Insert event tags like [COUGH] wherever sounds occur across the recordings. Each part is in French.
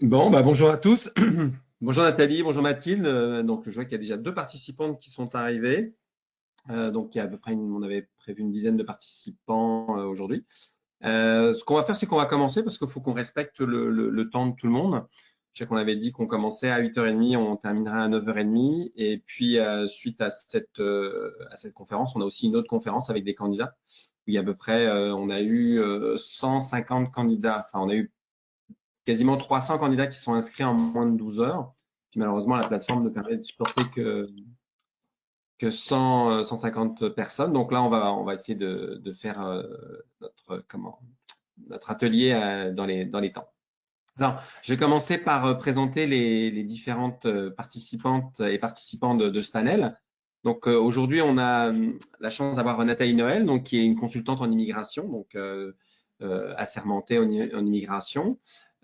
Bon, bah bonjour à tous. [CLEARS THROAT] bonjour Nathalie, bonjour Mathilde. Euh, donc, je vois qu'il y a déjà deux participantes qui sont arrivées. Euh, donc, il y a à peu près, on avait prévu une dizaine de participants euh, aujourd'hui. ce qu'on va faire, c'est qu'on va commencer parce qu'il faut qu'on respecte le, temps de tout le monde. Je sais qu'on avait dit qu'on commençait à 8h30, on terminerait à 9h30. Et puis, suite à cette, conférence, on a aussi une autre conférence avec des candidats. Où il y a à peu près, on a eu 150 candidats. Enfin, on a eu quasiment 300 candidats qui sont inscrits en moins de 12 heures. Puis malheureusement, la plateforme ne permet de supporter que, que 100, 150 euh, personnes. Donc là, on va, on va essayer de, de faire euh, notre, comment, notre atelier euh, dans, les, dans les temps. Alors, je vais commencer par présenter les, différentes participantes et participants de, de ce panel. Donc aujourd'hui, on a la chance d'avoir Nathalie Noël, donc, qui est une consultante en immigration, donc euh, assermentée en, en immigration.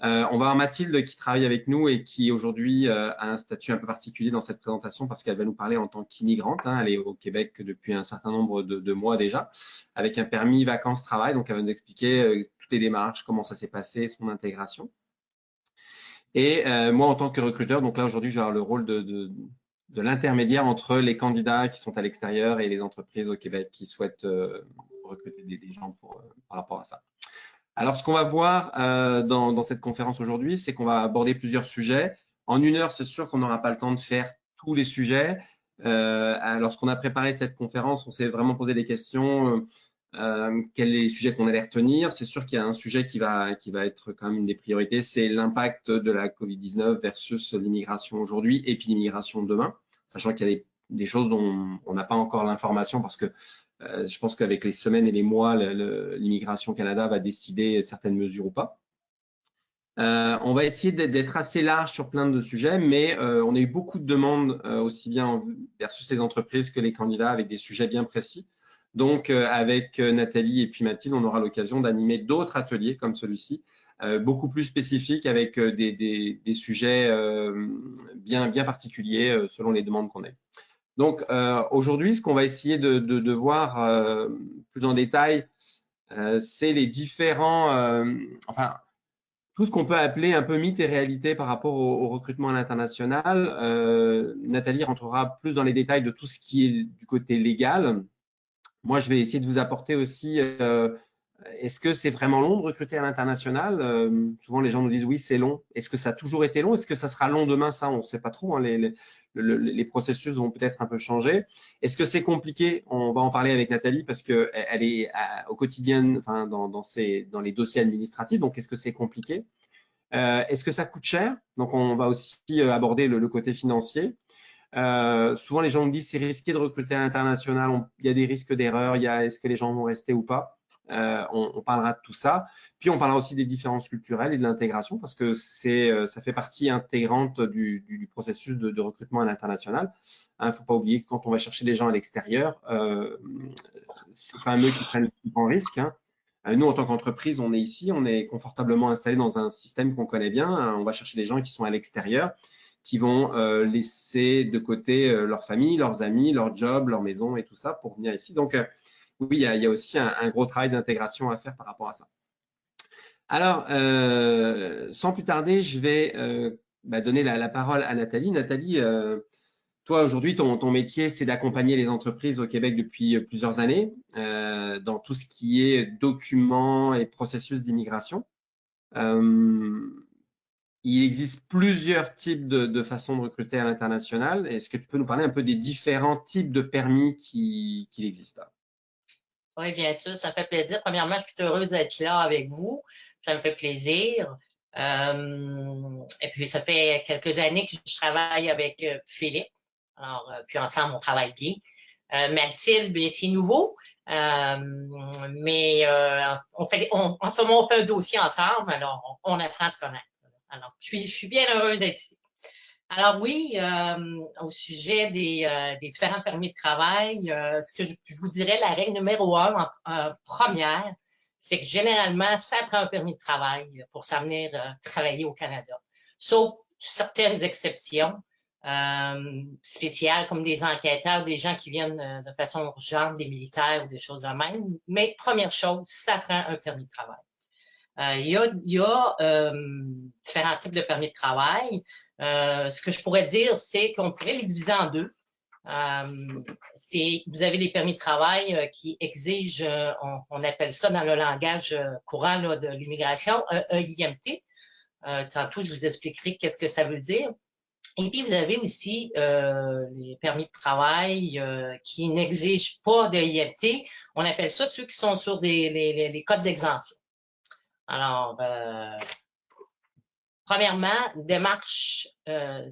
Euh, on va avoir Mathilde qui travaille avec nous et qui aujourd'hui euh, a un statut un peu particulier dans cette présentation parce qu'elle va nous parler en tant qu'immigrante. Hein. elle est au Québec depuis un certain nombre de, mois déjà, avec un permis vacances-travail. Donc, elle va nous expliquer euh, toutes les démarches, comment ça s'est passé, son intégration. Et moi, en tant que recruteur, donc là aujourd'hui, je vais avoir le rôle de, l'intermédiaire entre les candidats qui sont à l'extérieur et les entreprises au Québec qui souhaitent recruter des, gens par rapport à ça. Alors, ce qu'on va voir euh, dans, cette conférence aujourd'hui, c'est qu'on va aborder plusieurs sujets. En une heure, c'est sûr qu'on n'aura pas le temps de faire tous les sujets. Euh, lorsqu'on a préparé cette conférence, on s'est vraiment posé des questions. Euh, quels sont les sujets qu'on allait retenir C'est sûr qu'il y a un sujet qui va, être quand même une des priorités, c'est l'impact de la Covid-19 versus l'immigration aujourd'hui et puis l'immigration demain, sachant qu'il y a des, des choses dont on n'a pas encore l'information parce que je pense qu'avec les semaines et les mois, l'immigration Canada va décider certaines mesures ou pas. Euh, on va essayer d'être assez large sur plein de sujets, mais euh, on a eu beaucoup de demandes aussi bien versus les entreprises que les candidats avec des sujets bien précis. Donc, avec Nathalie et puis Mathilde, on aura l'occasion d'animer d'autres ateliers comme celui-ci, beaucoup plus spécifiques avec des, sujets bien, bien particuliers selon les demandes qu'on a. Donc euh, aujourd'hui, ce qu'on va essayer de, voir euh, plus en détail, euh, c'est les différents, enfin, tout ce qu'on peut appeler un peu mythe et réalité par rapport au, recrutement à l'international. Nathalie rentrera plus dans les détails de tout ce qui est du côté légal. Moi, je vais essayer de vous apporter aussi est-ce que c'est vraiment long de recruter à l'international? Souvent, les gens nous disent oui, c'est long. Est-ce que ça a toujours été long? Est-ce que ça sera long demain? Ça, on ne sait pas trop. Hein. les, processus vont peut-être un peu changer. Est-ce que c'est compliqué? On va en parler avec Nathalie parce qu'elle est au quotidien dans, dans, les dossiers administratifs. Donc, est-ce que c'est compliqué? Euh, Est-ce que ça coûte cher? Donc, on va aussi euh, aborder le, côté financier. Euh, souvent, les gens me disent c'est risqué de recruter à l'international. Il y a des risques d'erreur. Est-ce que les gens vont rester ou pas? On, parlera de tout ça. Puis on parlera aussi des différences culturelles et de l'intégration parce que c'est, euh, ça fait partie intégrante du, processus de, recrutement à l'international. Il hein, ne faut pas oublier que quand on va chercher des gens à l'extérieur, euh, c'est pas eux qui prennent le plus grand risque. Hein. Euh, nous, en tant qu'entreprise, on est ici, on est confortablement installé dans un système qu'on connaît bien. Hein. On va chercher des gens qui sont à l'extérieur, qui vont laisser de côté leur famille, leurs amis, leur job, leur maison et tout ça pour venir ici. Donc, oui, il y a, aussi un, gros travail d'intégration à faire par rapport à ça. Alors, euh, sans plus tarder, je vais euh, bah, donner la, parole à Nathalie. Nathalie, euh, toi, aujourd'hui, ton, métier, c'est d'accompagner les entreprises au Québec depuis plusieurs années dans tout ce qui est documents et processus d'immigration. il existe plusieurs types de, façons de recruter à l'international. Est-ce que tu peux nous parler un peu des différents types de permis qui, qui existent oui, bien sûr, ça fait plaisir. Premièrement, je suis heureuse d'être là avec vous. Ça me fait plaisir. Euh, et puis, ça fait quelques années que je travaille avec euh, Philippe. Alors, euh, puis ensemble, on travaille bien. Mathilde, bien, c'est nouveau. mais on fait, en ce moment, on fait un dossier ensemble, alors on, apprend à se connaître. Alors, je suis, je suis bien heureuse d'être ici. Alors oui, euh, au sujet des, euh, des, différents permis de travail, euh, ce que je, vous dirais, la règle numéro un en, première, c'est que généralement, ça prend un permis de travail pour s'amener travailler au Canada. Sauf certaines exceptions spéciales, comme des enquêteurs, des gens qui viennent de façon urgente, des militaires ou des choses de même. Mais première chose, ça prend un permis de travail. il y a, il y a différents types de permis de travail. ce que je pourrais dire, c'est qu'on pourrait les diviser en deux. Euh, vous avez des permis de travail euh, qui exigent, euh, on, appelle ça dans le langage courant de l'immigration, EIMT. tantôt, je vous expliquerai qu'est-ce que ça veut dire. Et puis, vous avez aussi les permis de travail qui n'exigent pas de IMT. On appelle ça ceux qui sont sur des, les, codes d'exemption. Alors, Premièrement, démarche, euh,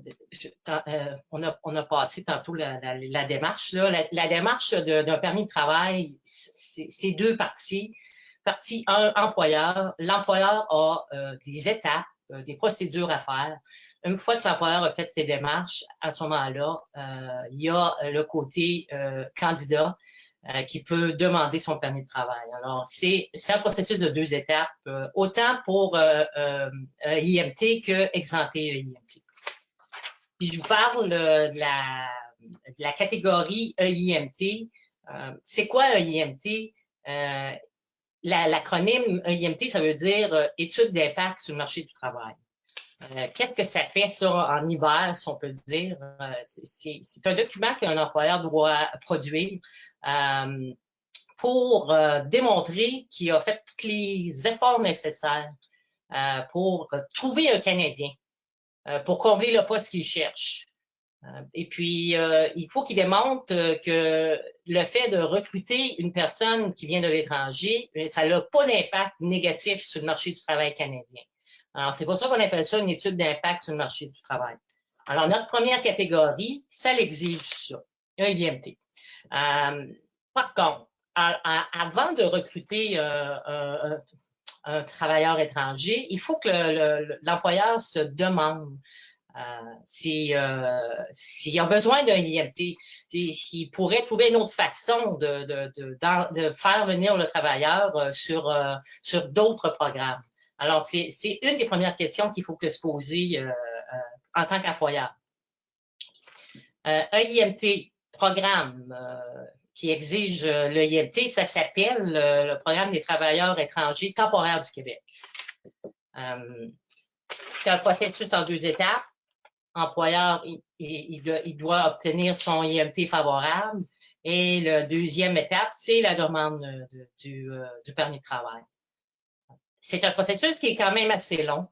euh, on, a, on, a, passé tantôt la, démarche. La, démarche d'un permis de travail, c'est deux parties. Partie 1, employeur. L'employeur a euh, des étapes, des procédures à faire. Une fois que l'employeur a fait ses démarches, à ce moment-là, il y a le côté candidat euh, qui peut demander son permis de travail. Alors, c'est un processus de deux étapes, euh, autant pour euh, euh IMT que exempté IMT. Puis je vous parle de la, de la catégorie EIMT. c'est quoi EIMT? L'acronyme EIMT, ça veut dire étude d'impact sur le marché du travail. Euh, qu'est-ce que ça fait ça en hiver, si on peut dire? Euh, c'est un document qu'un employeur doit produire euh, pour démontrer qu'il a fait tous les efforts nécessaires pour trouver un Canadien, pour combler le poste qu'il cherche. Et puis, il faut qu'il démontre que le fait de recruter une personne qui vient de l'étranger, ça n'a pas d'impact négatif sur le marché du travail canadien. Alors, c'est pour ça qu'on appelle ça une étude d'impact sur le marché du travail. Alors, notre première catégorie, ça l'exige ça, un IMT. Euh, par contre, avant de recruter euh, un, travailleur étranger, il faut que l'employeur se demande euh, s'il a besoin d'un IMT, s'il pourrait trouver une autre façon de, de, faire venir le travailleur sur, sur d'autres programmes. Alors, c'est une des premières questions qu'il faut que se poser euh, euh, en tant qu'employeur. Euh, un IMT, programme qui exige le IMT, ça s'appelle le Programme des travailleurs étrangers temporaires du Québec. c'est un processus en deux étapes. Employeur, il, doit, obtenir son IMT favorable. Et la deuxième étape, c'est la demande du permis de travail c'est un processus qui est quand même assez long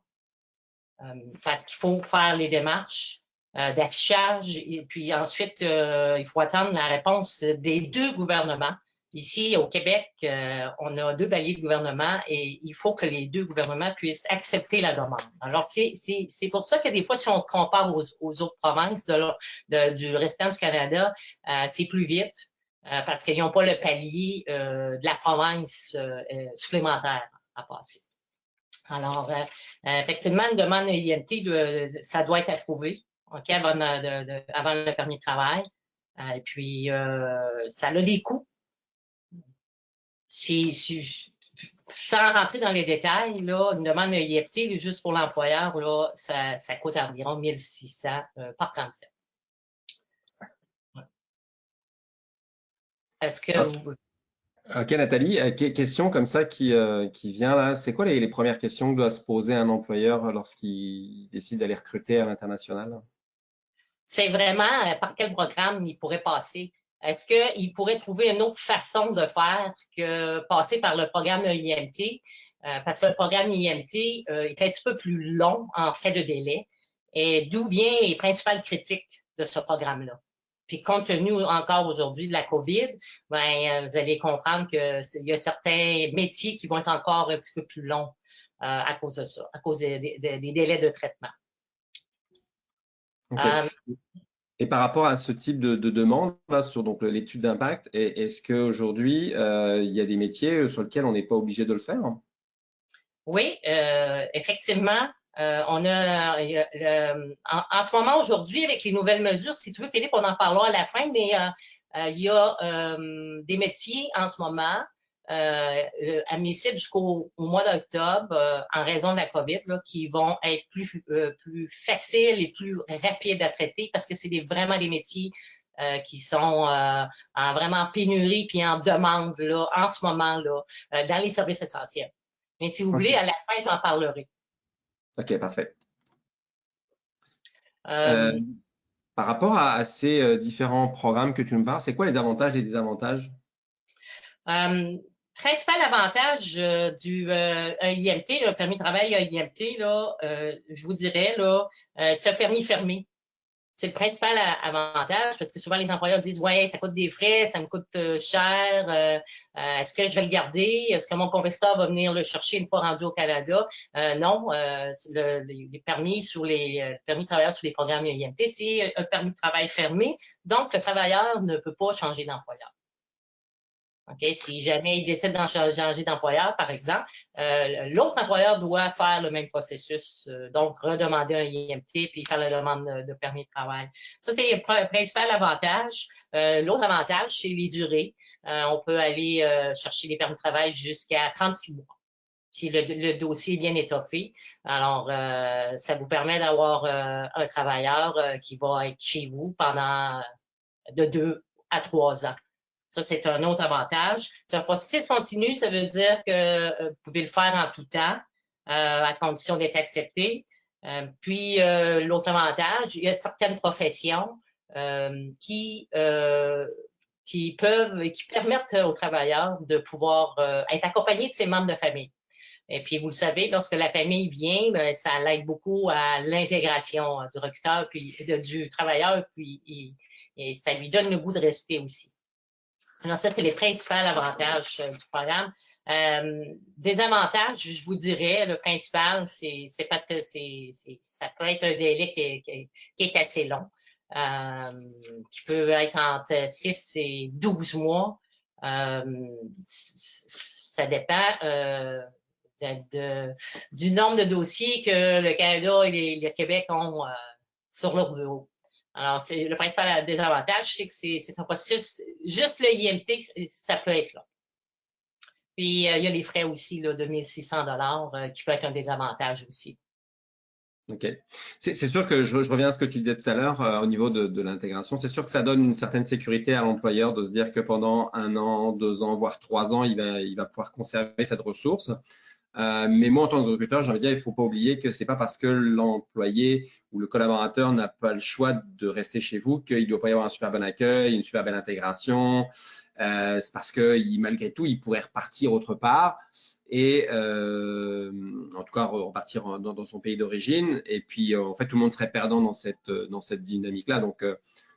euh, parce qu'il faut faire les démarches euh, d'affichage et puis ensuite, euh, il faut attendre la réponse des deux gouvernements. Ici, au Québec, on a deux paliers de gouvernement et il faut que les deux gouvernements puissent accepter la demande. Alors, c'est pour ça que des fois, si on compare aux, autres provinces de, du restant du Canada, c'est plus vite parce qu'ils n'ont pas le palier de la province supplémentaire à passer. Alors, euh, euh, effectivement, une demande IMT, ça doit être approuvé ok, avant, le permis de travail. Euh, et puis, ça a des coûts. Si, sans rentrer dans les détails, là, une demande IMT, juste pour l'employeur, là, ça, ça, coûte environ 1600 par candidat. Est-ce que ah. vous... Ok Nathalie, euh, question comme ça qui, euh, qui vient là. C'est quoi les, premières questions que doit se poser un employeur lorsqu'il décide d'aller recruter à l'international? C'est vraiment euh, par quel programme il pourrait passer? Est-ce qu'il pourrait trouver une autre façon de faire que passer par le programme IMT? parce que le programme IMT est un petit peu plus long en fait de délai. Et d'où vient les principales critiques de ce programme-là? Puis compte tenu encore aujourd'hui de la COVID, ben, euh, vous allez comprendre qu'il y a certains métiers qui vont être encore un petit peu plus longs euh, à cause de ça, à cause des, délais de traitement. Euh, et par rapport à ce type de, demande sur donc l'étude d'impact, est-ce qu'aujourd'hui, il y a des métiers sur lesquels on n'est pas obligé de le faire? Oui, effectivement, euh, on a euh, en, ce moment aujourd'hui avec les nouvelles mesures, si tu veux, Philippe, on en parlera à la fin, mais euh, il y a des métiers en ce moment admissibles jusqu'au mois d'octobre en raison de la COVID qui vont être plus plus faciles et plus rapides à traiter parce que c'est vraiment des métiers qui sont en vraiment pénurie puis en demande là en ce moment là dans les services essentiels. Mais si vous voulez, à la fin, j'en parlerai. OK, parfait. Euh, euh, par rapport à, ces différents programmes que tu me parles, c'est quoi les avantages et les désavantages? principal avantage du IMT, le permis de travail IMT, là, je vous dirais, là, c'est un permis fermé c'est le principal avantage parce que souvent les employeurs disent ouais ça coûte des frais, ça me coûte euh, cher, euh, euh, est-ce que je vais le garder, est-ce que mon compétiteur va venir le chercher une fois rendu au Canada? Non, les permis sur les permis de travailleur sur les programmes IMT, c'est un permis de travail fermé, donc le travailleur ne peut pas changer d'employeur. Okay? Si jamais il décide d'en changer d'employeur, par exemple, euh, l'autre employeur doit faire le même processus, euh, donc redemander un IMT puis faire la demande de, permis de travail. Ça, c'est le principal avantage. Euh, l'autre avantage, c'est les durées. on peut aller chercher les permis de travail jusqu'à 36 mois si le, dossier est bien étoffé. Alors, ça vous permet d'avoir un travailleur qui va être chez vous pendant de deux à trois ans. Ça, c'est un autre avantage. C'est un processus continu, ça veut dire que euh, vous pouvez le faire en tout temps, euh, à condition d'être accepté. Euh, puis, l'autre avantage, il y a certaines professions qui qui peuvent, qui permettent aux travailleurs de pouvoir être accompagnés de ses membres de famille. Et puis, vous le savez, lorsque la famille vient, ben, ça l'aide beaucoup à l'intégration du recruteur puis du travailleur, puis et ça lui donne le goût de rester aussi. Alors, ça, c'est les principaux avantages euh, du programme. Euh, des avantages, je vous dirais, le principal, c'est parce que c'est ça peut être un délai qui est, assez long, euh, qui peut être entre 6 et 12 mois. ça dépend du nombre de dossiers que le Canada et le Québec ont sur leur bureau. Alors, le principal désavantage, c'est que c'est un processus, juste le IMT, ça peut être là. Puis, euh, il y a les frais aussi là, de 1600 dollars euh, qui peut être un désavantage aussi. OK. C'est sûr que je, reviens à ce que tu disais tout à l'heure euh, au niveau de, de l'intégration. C'est sûr que ça donne une certaine sécurité à l'employeur de se dire que pendant un an, deux ans, voire trois ans, il va, il va pouvoir conserver cette ressource. Euh, mais moi, en tant que recruteur, j'ai envie de dire, il ne faut pas oublier que c'est pas parce que l'employé ou le collaborateur n'a pas le choix de rester chez vous qu'il ne doit pas y avoir un super bon accueil, une super belle intégration. Euh, c'est parce que malgré tout, il pourrait repartir autre part et euh, en tout cas repartir dans, son pays d'origine. Et puis, en fait, tout le monde serait perdant dans cette, dans cette dynamique-là. Donc,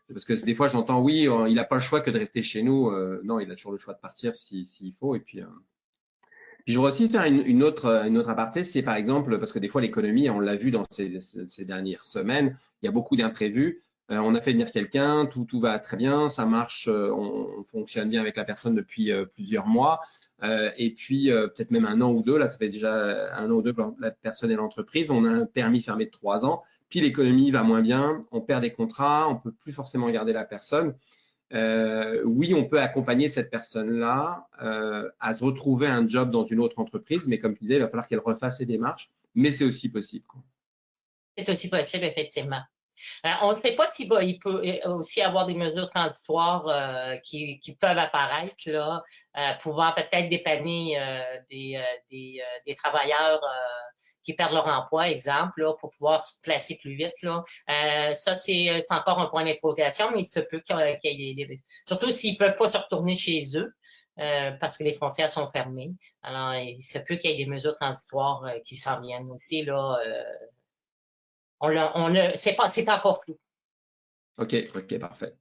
parce que des fois, j'entends, oui, il n'a pas le choix que de rester chez nous. non, il a toujours le choix de partir s'il faut. Et puis, je voudrais aussi faire une, autre, une autre aparté, c'est par exemple, parce que des fois l'économie, on l'a vu dans ces, dernières semaines, il y a beaucoup d'imprévus. Euh, on a fait venir quelqu'un, tout, tout va très bien, ça marche, euh, on, fonctionne bien avec la personne depuis euh, plusieurs mois. et puis peut-être même un an ou deux, là ça fait déjà un an ou deux que la personne et l'entreprise, on a un permis fermé de trois ans, puis l'économie va moins bien, on perd des contrats, on peut plus forcément garder la personne. Euh, oui, on peut accompagner cette personne-là euh, à se retrouver un job dans une autre entreprise, mais comme tu disais, il va falloir qu'elle refasse ses démarches, mais c'est aussi possible. C'est aussi possible, effectivement. Euh, on ne sait pas s'il il peut aussi avoir des mesures transitoires qui, peuvent apparaître, là, pouvant peut-être dépanner des, travailleurs qui perdent leur emploi, exemple, là, pour pouvoir se placer plus vite. Là. Euh, ça, c'est encore un point d'interrogation, mais il se peut qu'il y ait des... Surtout s'ils peuvent pas se retourner chez eux. Euh, parce que les frontières sont fermées. Alors, il se peut qu'il y ait des mesures transitoires euh, qui s'en viennent aussi. Là, on c'est pas, pas encore flou. OK, OK, parfait.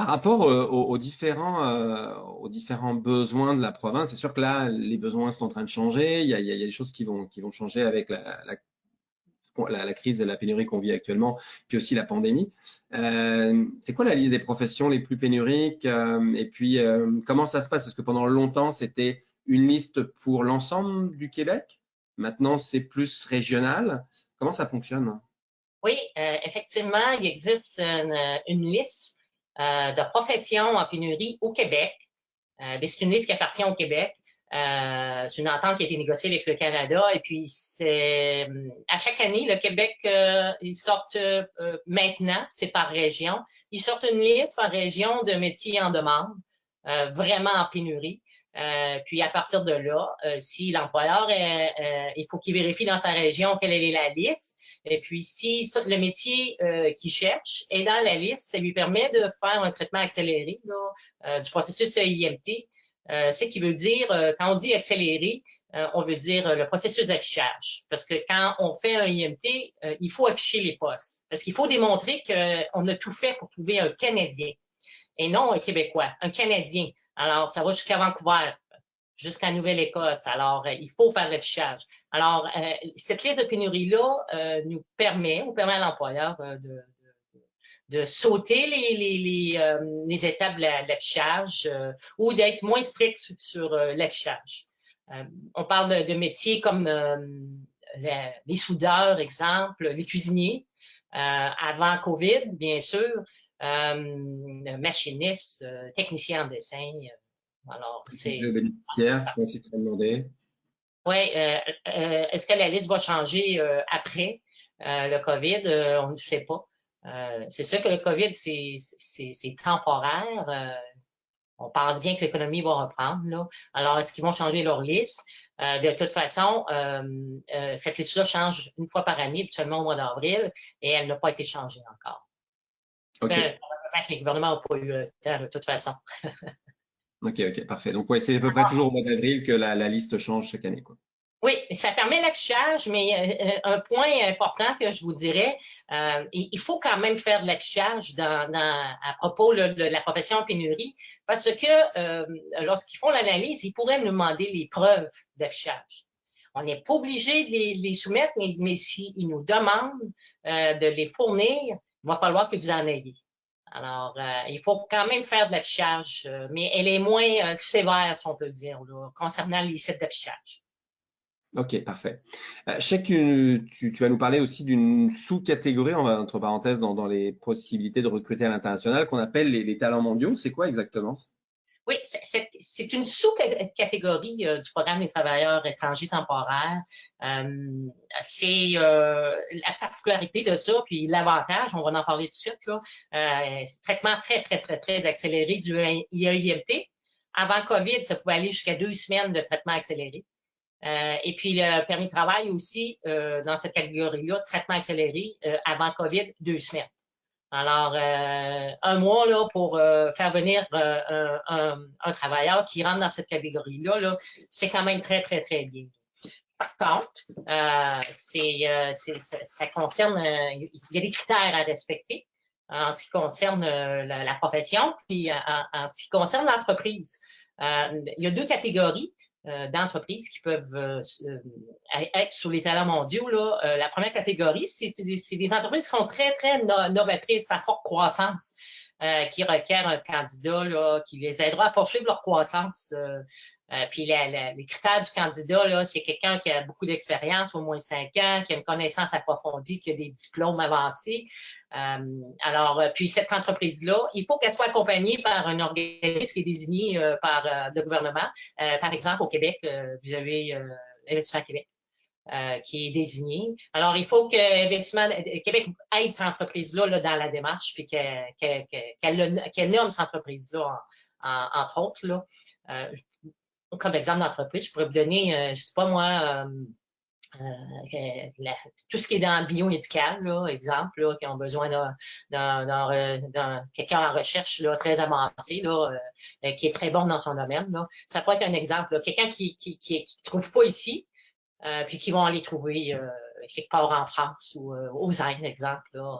Par rapport euh, aux, différents, euh, aux différents besoins de la province, c'est sûr que là, les besoins sont en train de changer. Il y a, des choses qui vont, changer avec la, crise et la pénurie qu'on vit actuellement, puis aussi la pandémie. Euh, c'est quoi la liste des professions les plus pénuriques Et puis, comment ça se passe? Parce que pendant longtemps, c'était une liste pour l'ensemble du Québec. Maintenant, c'est plus régional. Comment ça fonctionne? Oui, effectivement, il existe une liste de professions en pénurie au Québec. Euh, c'est une liste qui appartient au Québec. Euh, c'est une entente qui a été négociée avec le Canada. Et puis, c'est à chaque année, le Québec, ils sortent maintenant, c'est par région, ils sortent une liste par région de métiers en demande. vraiment en pénurie. Euh, puis à partir de là, euh, si l'employeur, euh, il faut qu'il vérifie dans sa région quelle est la liste. Et puis si le métier qu'il cherche est dans la liste, ça lui permet de faire un traitement accéléré du processus IMT. ce qui veut dire, quand on dit accéléré, on veut dire le processus d'affichage. Parce que quand on fait un IMT, il faut afficher les postes. Parce qu'il faut démontrer qu'on a tout fait pour trouver un Canadien et non un Québécois, un Canadien. Alors, ça va jusqu'à Vancouver, jusqu'à Nouvelle-Écosse. Alors, euh, il faut faire l'affichage. Alors, euh, cette liste de pénurie-là euh, nous permet, ou permet à l'employeur de, de, sauter les, les, les, les étapes de l'affichage ou d'être moins strict sur, l'affichage. on parle de, métiers comme les soudeurs, exemple, les cuisiniers, avant COVID, bien sûr, machiniste, euh, technicien en dessin. Euh, alors, c'est. Le bénéficiaire, je aussi te demander. Oui, est-ce que la liste va changer après le COVID? on ne sait pas. c'est sûr que le COVID, c'est temporaire. on pense bien que l'économie va reprendre. Là. Alors, est-ce qu'ils vont changer leur liste? de toute façon, cette liste-là change une fois par année, seulement au mois d'avril, et elle n'a pas été changée encore. OK. Ben, les gouvernements n'ont pas eu le temps de toute façon. [LAUGHS] OK, OK, parfait. Donc, ouais, c'est à peu près toujours au mois d'avril que la, liste change chaque année. Quoi. Oui, ça permet l'affichage, mais euh, euh, un point important que je vous dirais, euh, il faut quand même faire de l'affichage dans, à propos de la profession en pénurie, parce que lorsqu'ils font l'analyse, ils pourraient nous demander les preuves d'affichage. On n'est pas obligé de les, soumettre, mais, mais s'ils nous demandent de les fournir, il va falloir que vous en ayez. Alors, euh, il faut quand même faire de l'affichage, euh, mais elle est moins euh, sévère, si on peut dire, concernant les sites d'affichage. OK, parfait. je sais que tu, vas nous parler aussi d'une sous-catégorie, entre parenthèses, dans, les possibilités de recruter à l'international qu'on appelle les, les, talents mondiaux. C'est quoi exactement oui, c'est une sous-catégorie euh, du programme des travailleurs étrangers temporaires. Euh, c'est euh, la particularité de ça, puis l'avantage, on va en parler tout de suite, là, traitement très, très, très, très accéléré du IAIMT. Avant COVID, ça pouvait aller jusqu'à deux semaines de traitement accéléré. et puis le permis de travail aussi, dans cette catégorie-là, traitement accéléré, avant COVID, deux semaines. Alors, euh, un mois là, pour euh, faire venir euh, un, travailleur qui rentre dans cette catégorie-là, -là, c'est quand même très, très, très bien. Par contre, c'est, ça concerne, il y a des critères à respecter en ce qui concerne la, profession, puis en ce qui concerne l'entreprise. il y a deux catégories. Euh, d'entreprises qui peuvent euh, euh, être sur les talents mondiaux. Là. la première catégorie, c'est des, entreprises qui sont très, très novatrices, à forte croissance, qui requièrent un candidat là, qui les aidera à poursuivre leur croissance euh, puis les critères du candidat, là, c'est quelqu'un qui a beaucoup d'expérience, au moins cinq ans, qui a une connaissance approfondie, qui a des diplômes avancés. Euh, alors, euh, puis cette entreprise-là, il faut qu'elle soit accompagnée par un organisme qui est désigné par le gouvernement. par exemple, au Québec, vous avez Investissement Québec. qui est désigné. Alors, il faut que Investissement Québec aide cette entreprise-là là, dans la démarche, puis qu'elle nomme cette entreprise-là, entre autres. Là comme exemple d'entreprise, je pourrais vous donner, euh, je sais pas moi, euh, euh, tout ce qui est dans le biomédical, là, exemple, là, qui ont besoin d'un quelqu'un en recherche là, très avancé, là, qui est très bon dans son domaine. Là. Ça peut être un exemple. Quelqu'un qui ne qui, qui, trouve pas ici, puis qui vont aller trouver quelque part en France ou aux Indes, exemple. Là.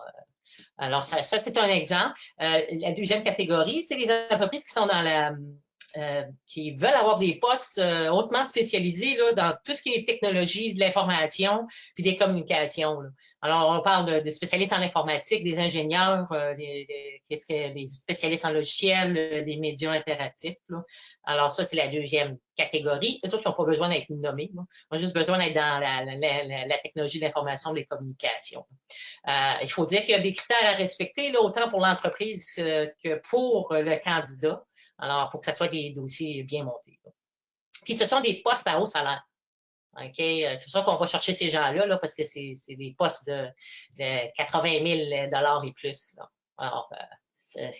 Alors, ça, ça c'est un exemple. la deuxième catégorie, c'est les entreprises qui sont dans la euh, qui veulent avoir des postes euh, hautement spécialisés là, dans tout ce qui est technologie de l'information puis des communications. Là. Alors, on parle des spécialistes en informatique, des ingénieurs, euh, des, des, des, spécialistes en logiciels, des médias interactifs. Là. Alors, ça, c'est la deuxième catégorie. Les autres qui n'ont pas besoin d'être nommés. Là. Ils ont juste besoin d'être dans la, la, la, technologie de l'information, des communications. il faut dire qu'il y a des critères à respecter, là, autant pour l'entreprise que pour le candidat. Alors, il faut que ce soit des dossiers bien montés. Puis, ce sont des postes à haut salaire. OK? Euh, c'est pour ça qu'on va chercher ces gens-là, là, parce que c'est des postes de, 80 000 et plus. Alors, euh,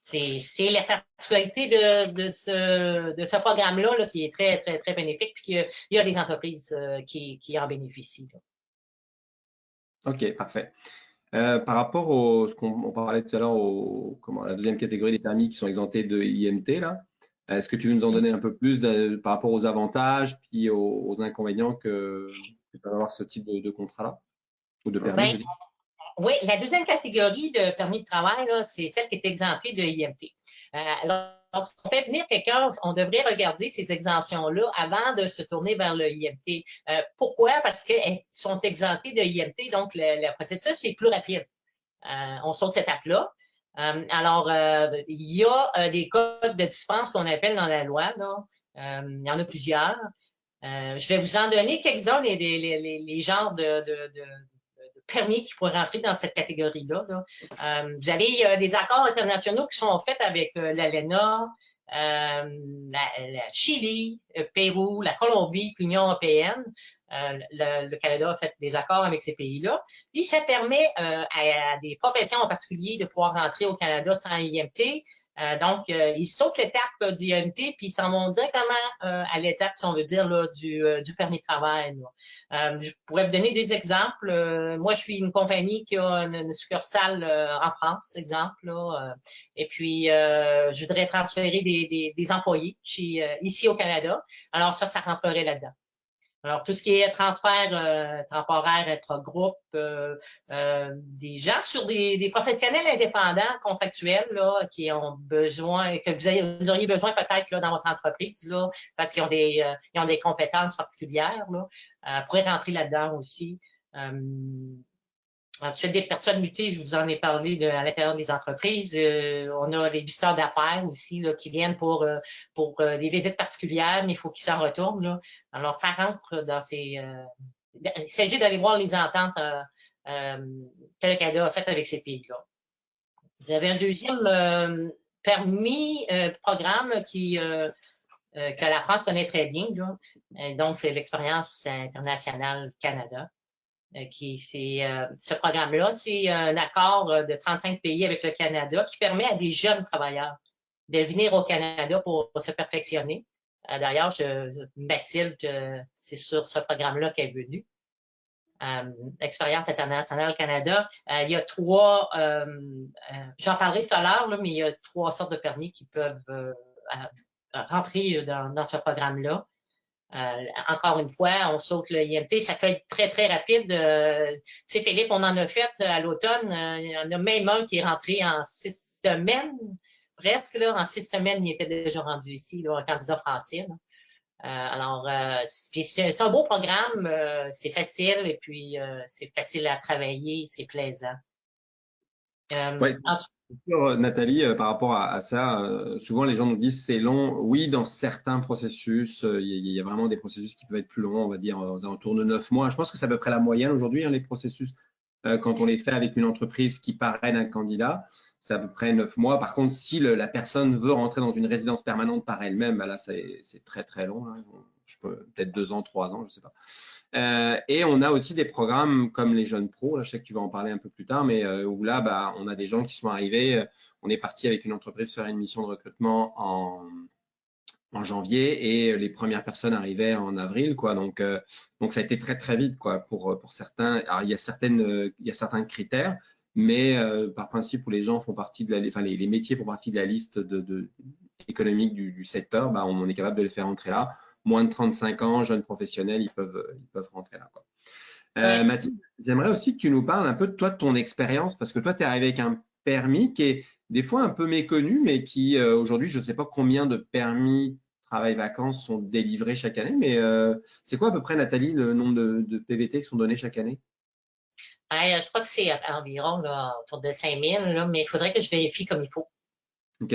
c'est la particularité de, de ce, de ce programme-là qui est très, très, très bénéfique, puis qu'il y a des entreprises qui, qui en bénéficient. OK, parfait. Euh, par rapport au ce qu'on parlait tout à l'heure, au comment la deuxième catégorie des permis qui sont exemptés de IMT là, est-ce que tu veux nous en donner un peu plus par rapport aux avantages puis aux, inconvénients que, peut avoir ce type de, contrat-là? Ou de permis? Ben, oui, la deuxième catégorie de permis de travail, c'est celle qui est exemptée de IMT. Euh, lorsqu'on fait venir quelqu'un, on devrait regarder ces exemptions-là avant de se tourner vers le IMT. Euh, pourquoi? Parce qu'elles sont exemptées de IMT, donc le, processus est plus rapide. Euh, on saute cette étape-là. Euh, alors, il y a des codes de dispense qu'on appelle dans la loi. Là. il y en a plusieurs. je vais vous en donner quelques-uns, les, les, genres de permis qui pourraient rentrer dans cette catégorie-là. Euh, vous avez euh, des accords internationaux qui sont faits avec euh, l'ALENA, la, Chili, le Pérou, la Colombie, l'Union européenne. Le, Canada a fait des accords avec ces pays-là. Et ça permet à, à, des professions en particulier de pouvoir rentrer au Canada sans IMT, euh, donc, euh, ils sautent l'étape du IMT, puis ils s'en vont directement euh, à l'étape, si on veut dire, là, du, du permis de travail. je pourrais vous donner des exemples. moi, je suis une compagnie qui a une, succursale en France, exemple. et puis, je voudrais transférer des, des, des employés chez, ici au Canada. Alors, ça, ça rentrerait là-dedans. Alors, tout ce qui est transfert euh, temporaire entre groupes, euh, euh, des gens sur des, des, professionnels indépendants, contractuels, là, qui ont besoin, que vous, auriez besoin peut-être là, dans votre entreprise, là, parce qu'ils ont des ils ont des compétences particulières, là, pourraient rentrer là-dedans aussi. Ensuite, des personnes mutées, je vous en ai parlé à l'intérieur des entreprises. Euh, on a les visiteurs d'affaires aussi là, qui viennent pour, euh, pour euh, des visites particulières, mais il faut qu'ils s'en retournent. Là. Alors, ça rentre dans ces... il s'agit d'aller voir les ententes que le Canada a faites avec ces pays-là. Vous avez un deuxième permis, programme qui que la France connaît très bien. Donc, c'est l'expérience internationale Canada. Euh, qui c'est euh, ce programme-là, c'est un accord euh, de 35 pays avec le Canada qui permet à des jeunes travailleurs de venir au Canada pour, se perfectionner. D'ailleurs, Mathilde, c'est sur ce programme-là qu'elle est venue. Euh, Expérience internationale Canada. il y a trois, j'en parlerai tout à l'heure, mais il y a trois sortes de permis qui peuvent rentrer dans ce programme-là. Euh, encore une fois, on saute le IMT, ça peut être très, très rapide. Euh, tu sais, Philippe, on en a fait euh, à l'automne. il y en a même un qui est rentré en six semaines, presque. Là, en six semaines, il était déjà rendu ici, là, un candidat français. alors, c'est un beau programme, c'est facile et puis c'est facile à travailler, c'est plaisant. Euh, Nathalie, euh, par rapport à, ça, euh, souvent les gens nous disent c'est long. Oui, dans certains processus, il y, a vraiment des processus qui peuvent être plus longs, on va dire aux alentours de neuf mois. Je pense que c'est à peu près la moyenne aujourd'hui, hein, les processus, quand on les fait avec une entreprise qui parraine un candidat, c'est à peu près neuf mois. Par contre, si la personne veut rentrer dans une résidence permanente par elle-même, bah là, c'est très très long. Hein. Je peux peut-être deux ans, trois ans, je ne sais pas. Euh, et on a aussi des programmes comme les jeunes pros, là, je sais que tu vas en parler un peu plus tard, mais euh, où là, bah, on a des gens qui sont arrivés. Euh, on est parti avec une entreprise faire une mission de recrutement en, janvier et les premières personnes arrivaient en avril, quoi. Donc, ça a été très très vite, quoi, pour certains. Alors, il y a certains critères, mais par principe où les gens font partie de métiers font partie de la liste économique du, secteur, bah, on est capable de les faire entrer là moins de 35 ans, jeunes professionnels, ils peuvent, ils peuvent rentrer là. Quoi. Euh, Mathilde, j'aimerais aussi que tu nous parles un peu de toi, de ton expérience, parce que toi, tu es arrivé avec un permis qui est des fois un peu méconnu, mais qui euh, aujourd'hui, je ne sais pas combien de permis travail-vacances sont délivrés chaque année, mais euh, c'est quoi à peu près, Nathalie, le nombre de, PVT qui sont donnés chaque année? Je crois que c'est environ là, autour de 5000, mais il faudrait que je vérifie comme il faut. OK.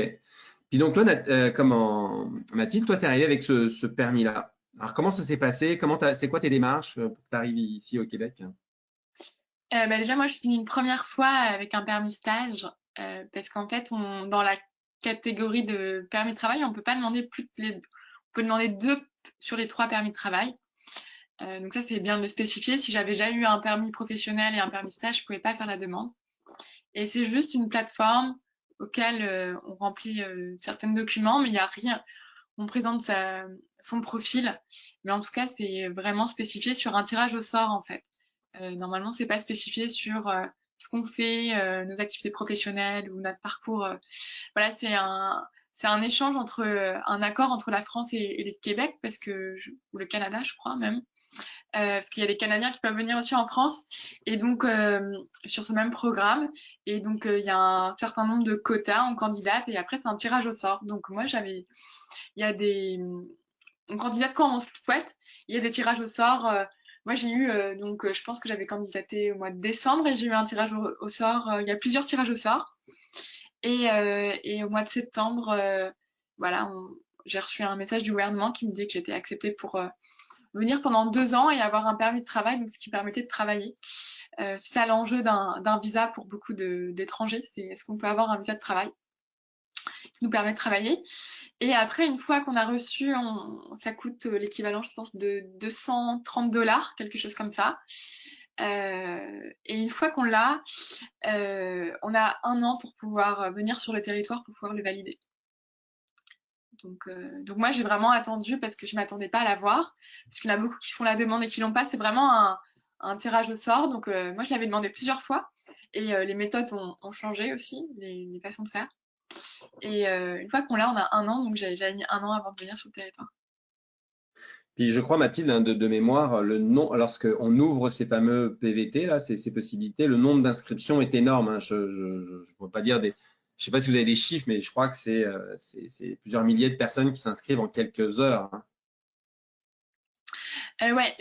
Puis donc, toi, euh, comment, Mathilde, toi, tu es arrivée avec ce, permis-là. Alors, comment ça s'est passé? C'est quoi tes démarches euh, pour que tu arrives ici au Québec? Euh, bah, Déjà, moi, je suis une première fois avec un permis stage parce qu'en fait, dans la catégorie de permis de travail, on peut pas demander plus de les, on peut demander deux sur les trois permis de travail. donc ça, c'est bien de le spécifier. Si j'avais déjà eu un permis professionnel et un permis stage, je pouvais pas faire la demande. Et c'est juste une plateforme auquel on remplit certains documents, mais il n'y a rien. On présente sa, son profil, mais en tout cas, c'est vraiment spécifié sur un tirage au sort en fait. normalement, c'est pas spécifié sur ce qu'on fait, nos activités professionnelles ou notre parcours. voilà, c'est un c'est un échange entre un accord entre la France et, le Québec parce que ou le Canada je crois même euh, parce qu'il y a des Canadiens qui peuvent venir aussi en France. Et donc euh, sur ce même programme et donc euh, il y a un certain nombre de quotas en candidate et après c'est un tirage au sort. Donc moi j'avais il y a des on candidate quand on souhaite il y a des tirages au sort moi j'ai eu donc je pense que j'avais candidaté au mois de décembre et j'ai eu un tirage au, sort il y a plusieurs tirages au sort. Et, et au mois de septembre voilà j'ai reçu un message du gouvernement qui me dit que j'étais acceptée pour venir pendant deux ans et avoir un permis de travail, donc ce qui permettait de travailler. Euh, c'est ça l'enjeu d'un visa pour beaucoup d'étrangers, c'est est-ce qu'on peut avoir un visa de travail qui nous permet de travailler. Et après, une fois qu'on a reçu, ça coûte l'équivalent, je pense, de 230 dollars, quelque chose comme ça. Euh, et une fois qu'on l'a, euh, on a un an pour pouvoir venir sur le territoire pour pouvoir le valider. Euh, donc, moi, j'ai vraiment attendu parce que je ne m'attendais pas à l'avoir. Parce qu'il y en a beaucoup qui font la demande et qui l'ont pas. C'est vraiment un, tirage au sort. Donc euh, moi, je l'avais demandé plusieurs fois. Et euh, les méthodes ont, changé aussi, les, façons de faire. Et une fois qu'on l'a, on a un an. Donc j'ai mis un an avant de venir sur le territoire. Puis je crois, Mathilde, hein, de, mémoire, le lorsqu'on ouvre ces fameux PVT, là, ces, possibilités, le nombre d'inscriptions est énorme. Hein. Je ne peux pas dire des, je ne sais pas si vous avez des chiffres, mais je crois que c'est euh, plusieurs milliers de personnes qui s'inscrivent en quelques heures. Hein. Euh, ouais,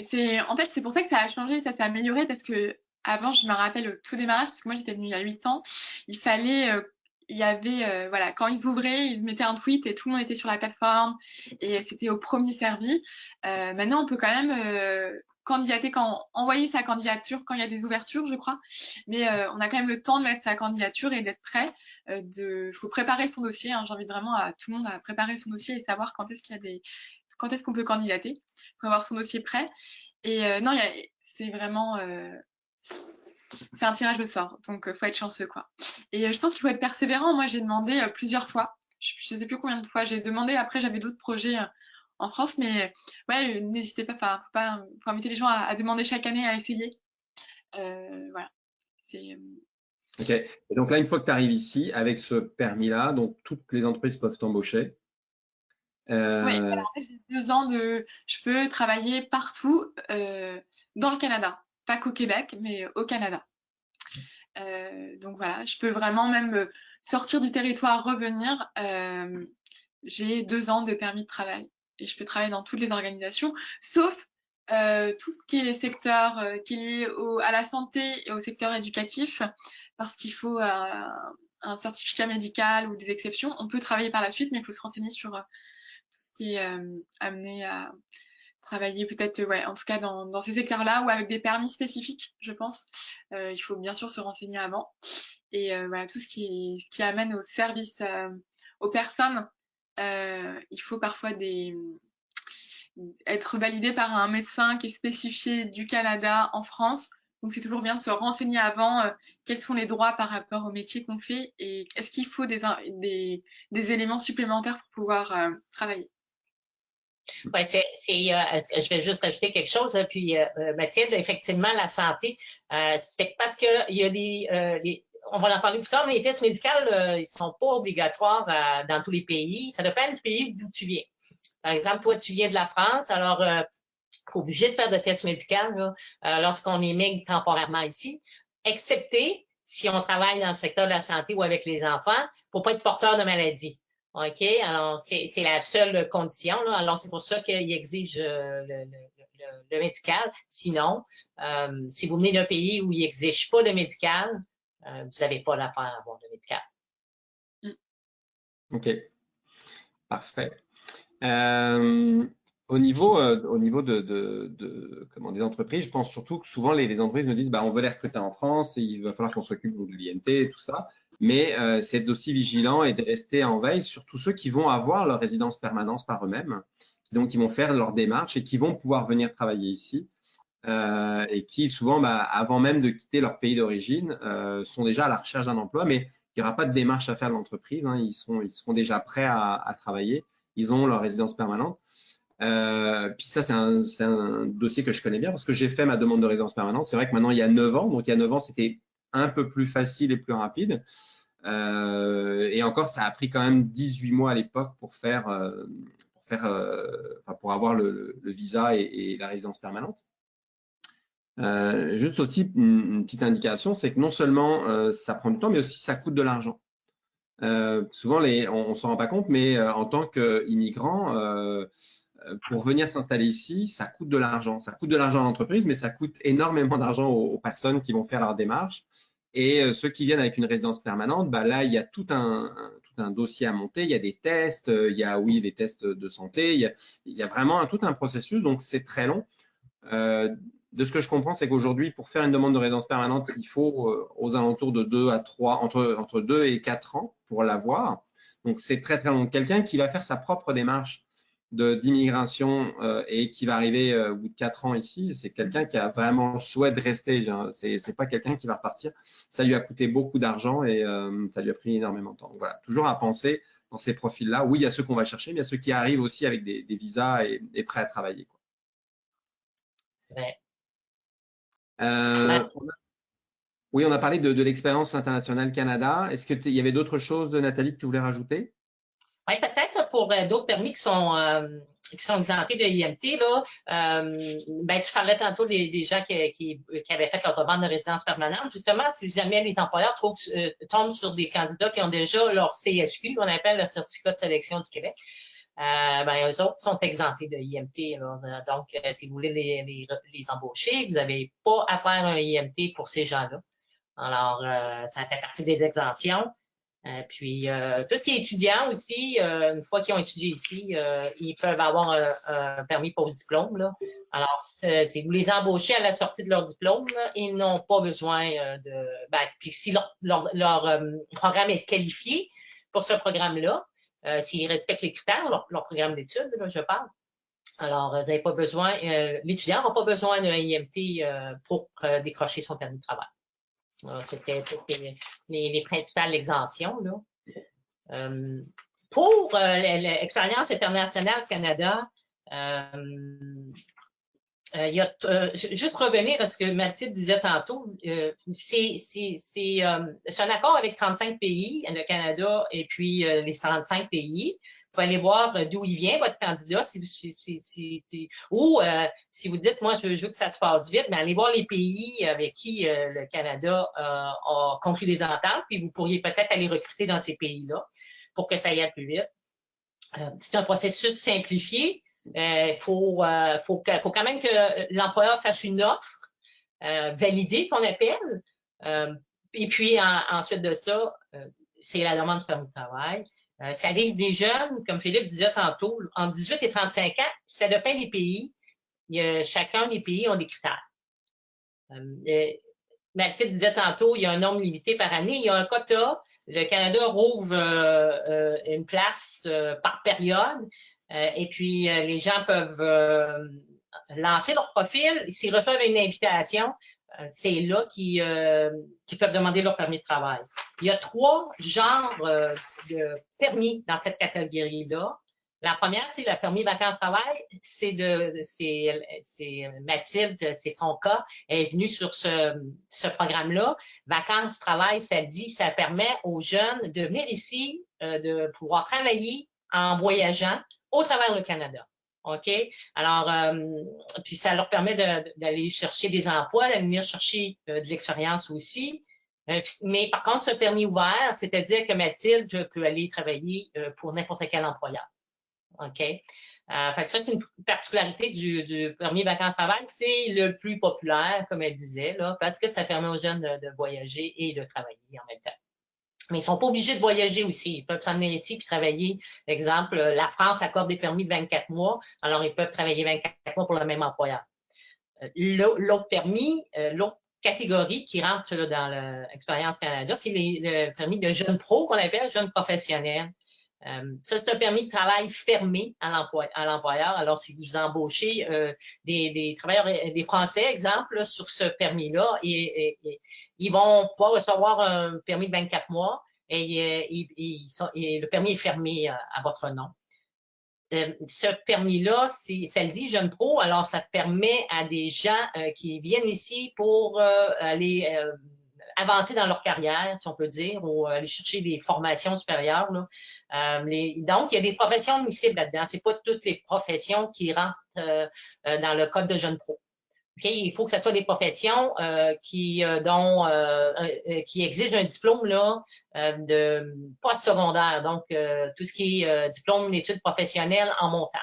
en fait c'est pour ça que ça a changé, ça s'est amélioré parce que avant, je me rappelle au tout démarrage, parce que moi j'étais venue il y a 8 ans, il fallait, euh, il y avait, voilà, quand ils ouvraient, ils mettaient un tweet et tout le monde était sur la plateforme et c'était au premier servi. maintenant, on peut quand même candidater quand envoyer sa candidature quand il y a des ouvertures, je crois. Mais euh, on a quand même le temps de mettre sa candidature et d'être prêt. Euh, de, faut préparer son dossier. Hein. J'invite vraiment à tout le monde à préparer son dossier et savoir quand est-ce qu'il y a des, quand est-ce qu'on peut candidater pour avoir son dossier prêt. Et euh, non, c'est vraiment, c'est un tirage de sort. Donc, faut être chanceux, quoi. Et je pense qu'il faut être persévérant. Moi, j'ai demandé plusieurs fois. Je, ne sais plus combien de fois j'ai demandé. Après, j'avais d'autres projets en France. Mais ouais, n'hésitez pas, enfin, faut pas, faut inviter les gens à, demander chaque année à essayer. Euh, voilà. C'est. Euh, ok. Et donc là, une fois que tu arrives ici, avec ce permis-là, donc toutes les entreprises peuvent t'embaucher. Euh... Oui, alors, j'ai deux ans de. Je peux travailler partout euh, dans le Canada, pas qu'au Québec, mais au Canada. Euh, donc voilà, je peux vraiment même sortir du territoire, revenir. Euh, j'ai deux ans de permis de travail et je peux travailler dans toutes les organisations, sauf euh, tout ce qui est les secteurs euh, qui est lié au, à la santé et au secteur éducatif, parce qu'il faut euh, un certificat médical ou des exceptions. On peut travailler par la suite, mais il faut se renseigner sur tout ce qui est amené à travailler peut-être, ouais, en tout cas dans, dans ces secteurs-là ou avec des permis spécifiques, je pense. il faut bien sûr se renseigner avant. Et voilà, tout ce qui, ce qui amène au service aux personnes euh, il faut parfois être validé par un médecin qui est spécifié du Canada en France. Donc c'est toujours bien de se renseigner avant euh, quels sont les droits par rapport au métier qu'on fait et est-ce qu'il faut des, éléments supplémentaires pour pouvoir euh, travailler. C'est, je vais juste ajouter quelque chose. Puis Mathilde, effectivement, la santé, c'est parce que il y a des, les, on va en parler plus tard, mais les tests médicaux, euh, ils sont pas obligatoires euh, dans tous les pays. Ça dépend du pays d'où tu viens. Par exemple, toi, tu viens de la France, alors euh, obligé de faire de tests médicaux euh, lorsqu'on émigre temporairement ici, excepté si on travaille dans le secteur de la santé ou avec les enfants, pour pas être porteur de maladie. OK? Alors, c'est la seule condition. Là. Alors, c'est pour ça qu'il exige le, le, médical. Sinon, si vous venez d'un pays où il n'exige pas de médical, euh, vous n'avez pas l'affaire à avoir de médical. Mm. OK. Parfait. Euh, au niveau, euh, au niveau de, comment, des entreprises, je pense surtout que souvent les, entreprises me disent bah, on veut les recruter en France, et il va falloir qu'on s'occupe de l'INT et tout ça. Mais c'est d'être aussi vigilant et de rester en veille sur tous ceux qui vont avoir leur résidence permanente par eux-mêmes, donc qui vont faire leur démarche et qui vont pouvoir venir travailler ici. Euh, et qui souvent, bah, avant même de quitter leur pays d'origine, euh, sont déjà à la recherche d'un emploi, mais il n'y aura pas de démarche à faire de l'entreprise. Hein. ils, ils seront déjà prêts à, travailler. Ils ont leur résidence permanente. Euh, puis ça, c'est un, dossier que je connais bien parce que j'ai fait ma demande de résidence permanente. C'est vrai que maintenant, il y a 9 ans, donc il y a 9 ans, c'était un peu plus facile et plus rapide. Et encore, ça a pris quand même 18 mois à l'époque pour faire, pour, avoir le, visa et, la résidence permanente. Euh, juste aussi une, petite indication, c'est que non seulement euh, ça prend du temps, mais aussi ça coûte de l'argent. Euh, souvent, les, on, ne s'en rend pas compte, mais en tant qu'immigrant, pour venir s'installer ici, ça coûte de l'argent. Ça coûte de l'argent à l'entreprise, mais ça coûte énormément d'argent aux, personnes qui vont faire leur démarche. Et ceux qui viennent avec une résidence permanente, bah là, il y a tout un, dossier à monter. Il y a des tests, il y a, oui, des tests de santé. Il y a, il y a vraiment tout un processus, donc c'est très long. De ce que je comprends, c'est qu'aujourd'hui, pour faire une demande de résidence permanente, il faut euh, aux alentours de 2 à 3, entre, entre 2 et 4 ans pour l'avoir. Donc, c'est très, très long. Quelqu'un qui va faire sa propre démarche d'immigration euh, et qui va arriver euh, au bout de 4 ans ici, c'est quelqu'un qui a vraiment le souhait de rester. C'est, pas quelqu'un qui va repartir. Ça lui a coûté beaucoup d'argent et ça lui a pris énormément de temps. Voilà, toujours à penser dans ces profils-là. Oui, il y a ceux qu'on va chercher, mais il y a ceux qui arrivent aussi avec des, visas et, et, prêts à travailler. Ouais. Euh, on a... Oui, on a parlé de, de l'expérience internationale Canada. Est-ce qu'il y avait d'autres choses, Nathalie, que tu voulais rajouter? Oui, peut-être pour euh, d'autres permis qui sont euh, qui sont exemptés de IMT. Là, euh, ben, tu parlais tantôt des, des gens qui, qui, qui, avaient fait leur demande de résidence permanente. Justement, si jamais les employeurs trouvent, tombent sur des candidats qui ont déjà leur CSQ, qu'on appelle le certificat de sélection du Québec, euh, ben, eux autres sont exemptés de IMT. Donc, euh, si vous voulez les, les, les embaucher, vous n'avez pas à faire un IMT pour ces gens-là. Alors, euh, ça fait partie des exemptions. Euh, puis, tout ce qui est étudiant aussi, une fois qu'ils ont étudié ici, ils peuvent avoir un, un permis post-diplôme. Là. Alors, si vous les embauchez à la sortie de leur diplôme, là, ils n'ont pas besoin de... Ben, puis si leur, leur, leur programme est qualifié pour ce programme-là, euh, s'ils respectent les critères, leur, leur programme d'études, je parle. Alors, n'avez pas besoin, euh, l'étudiant n'a pas besoin d'un IMT euh, pour euh, décrocher son permis de travail. C'était les, les, les, principales exemptions. Là. Euh, pour l'expérience internationale Canada, euh, il euh, juste revenir à ce que Mathilde disait tantôt, euh, c'est un accord avec 35 pays, le Canada et puis les 35 pays. Il faut aller voir d'où il vient, votre candidat, si, si, si, ou si vous dites, moi, je veux, que ça se passe vite, mais allez voir les pays avec qui le Canada a conclu des ententes, puis vous pourriez peut-être aller recruter dans ces pays-là pour que ça aille plus vite. c'est un processus simplifié, il euh, faut, euh, faut, faut, quand même que l'employeur fasse une offre euh, validée qu'on appelle. et puis en, ensuite de ça, c'est la demande de permis de travail. ça arrive des jeunes, comme Philippe disait tantôt, en 18 et 35 ans, ça dépend des pays. Il y a, chacun des pays ont des critères. Mathilde disait tantôt, il y a un nombre limité par année, il y a un quota. Le Canada rouvre euh, une place euh, par période. Euh, et puis, euh, les gens peuvent euh, lancer leur profil. S'ils reçoivent une invitation, c'est là qu'ils peuvent demander leur permis de travail. Il y a trois genres de permis dans cette catégorie-là. La première, c'est le permis vacances-travail. C'est de, c'est, Mathilde, c'est son cas. Elle est venue sur ce, ce programme-là. Vacances-travail, ça dit, ça permet aux jeunes de venir ici, de pouvoir travailler en voyageant au travers le Canada. OK? Alors, euh, puis ça leur permet d'aller chercher des emplois, d'aller venir chercher euh, de l'expérience aussi. Euh, mais par contre, ce permis ouvert, c'est-à-dire que Mathilde peut aller travailler euh, pour n'importe quel employeur. OK? Fait que ça, c'est une particularité du, permis vacances-travail. C'est le plus populaire, comme elle disait, là, parce que ça permet aux jeunes de voyager et de travailler en même temps. Mais ils sont pas obligés de voyager aussi. Ils peuvent s'amener ici puis travailler. Exemple, la France accorde des permis de 24 mois, alors ils peuvent travailler 24 mois pour le même employeur. Euh, l'autre permis, euh, l'autre catégorie qui rentre dans l'expérience Canada, c'est le permis de jeune pro qu'on appelle jeune professionnel. Euh, ça, c'est un permis de travail fermé à l'employeur. Alors, si vous embauchez euh, des, travailleurs, des Français, exemple, sur ce permis-là, et, ils vont pouvoir recevoir un permis de 24 mois. et, le permis est fermé à votre nom. ce permis-là, ça le dit jeune pro, alors ça permet à des gens qui viennent ici pour aller avancer dans leur carrière, si on peut dire, ou aller chercher des formations supérieures. Euh, donc, il y a des professions admissibles là-dedans. C'est pas toutes les professions qui rentrent euh, euh, dans le code de jeunes pro. Il faut que ce soit des professions qui dont qui exigent un diplôme là de post-secondaire, donc tout ce qui est diplôme d'études professionnelles en montant.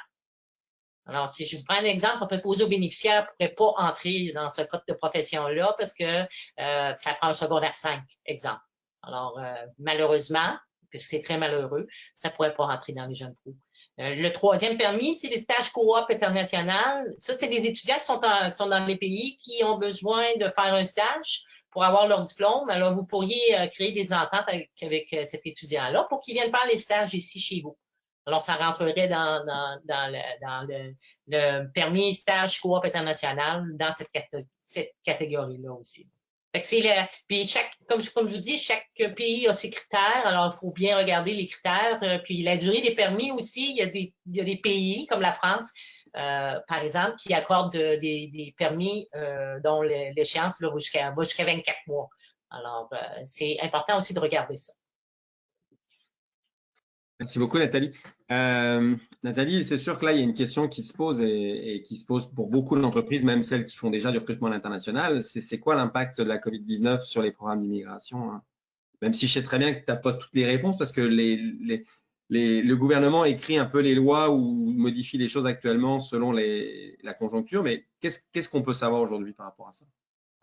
Alors, si je vous prends un exemple, un préposé aux bénéficiaires ne pourrait pas entrer dans ce code de profession-là parce que euh, ça prend un secondaire 5, exemple. Alors, euh, malheureusement, c'est très malheureux, ça ne pourrait pas rentrer dans les jeunes pros. Euh, le troisième permis, c'est des stages coop international. Ça, c'est des étudiants qui sont, dans les pays qui ont besoin de faire un stage pour avoir leur diplôme. Alors, vous pourriez créer des ententes avec, avec cet étudiant-là pour qu'il vienne faire les stages ici chez vous. Alors, ça rentrerait dans, le, permis stage coop international dans cette catégorie-là aussi. Le, puis chaque, comme, je vous dis, chaque pays a ses critères. Alors, il faut bien regarder les critères. Euh, puis la durée des permis aussi, il y a des, il y a des pays comme la France, euh, par exemple, qui accordent des, permis euh, dont l'échéance va jusqu'à jusqu'à 24 mois. Alors, c'est important aussi de regarder ça. Merci beaucoup, Nathalie. Euh, Nathalie, c'est sûr que là, il y a une question qui se pose et, qui se pose pour beaucoup d'entreprises, même celles qui font déjà du recrutement à l'international. C'est quoi l'impact de la COVID-19 sur les programmes d'immigration hein? Même si je sais très bien que tu n'as pas toutes les réponses parce que le gouvernement écrit un peu les lois ou modifie les choses actuellement selon la conjoncture, mais qu'est-ce qu'on peut savoir aujourd'hui par rapport à ça?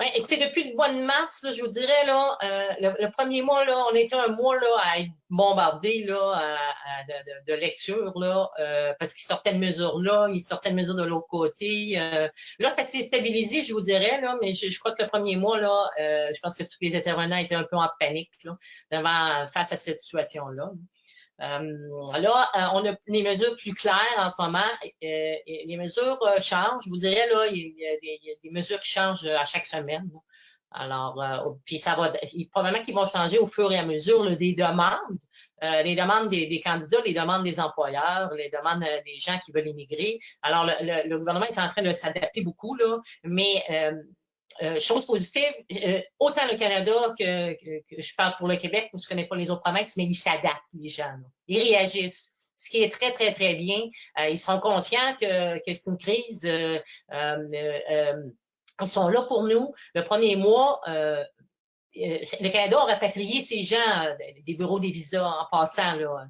Ouais, écoutez, depuis le mois de mars, je vous dirais, là, euh, le, premier mois, là, on était un mois là, à être bombardé là, de, de, lecture, là, euh, parce qu'il sortait de mesures là, il sortait de mesures de l'autre côté. Euh, là, ça s'est stabilisé, je vous dirais, là, mais je, crois que le premier mois, là, je pense que tous les intervenants étaient un peu en panique là, devant, face à cette situation-là. là euh, là, euh, on a les mesures plus claires en ce moment. Euh, les mesures changent. Je vous dirais, là, il y, a des, mesures qui changent à chaque semaine. Alors, puis ça va, probablement qu'ils vont changer au fur et à mesure des demandes, les demandes des, candidats, les demandes des employeurs, les demandes des gens qui veulent immigrer. Alors, le, le gouvernement est en train de s'adapter beaucoup, là, mais euh, chose positive, euh, autant le Canada que, je parle pour le Québec, je connais pas les autres provinces, mais ils s'adaptent, les gens. Ils réagissent. Ce qui est très, très, très bien. Euh, ils sont conscients que, que c'est une crise. ils sont là pour nous. Le premier mois, le Canada a rapatrié ces gens des bureaux des visas en passant. Là.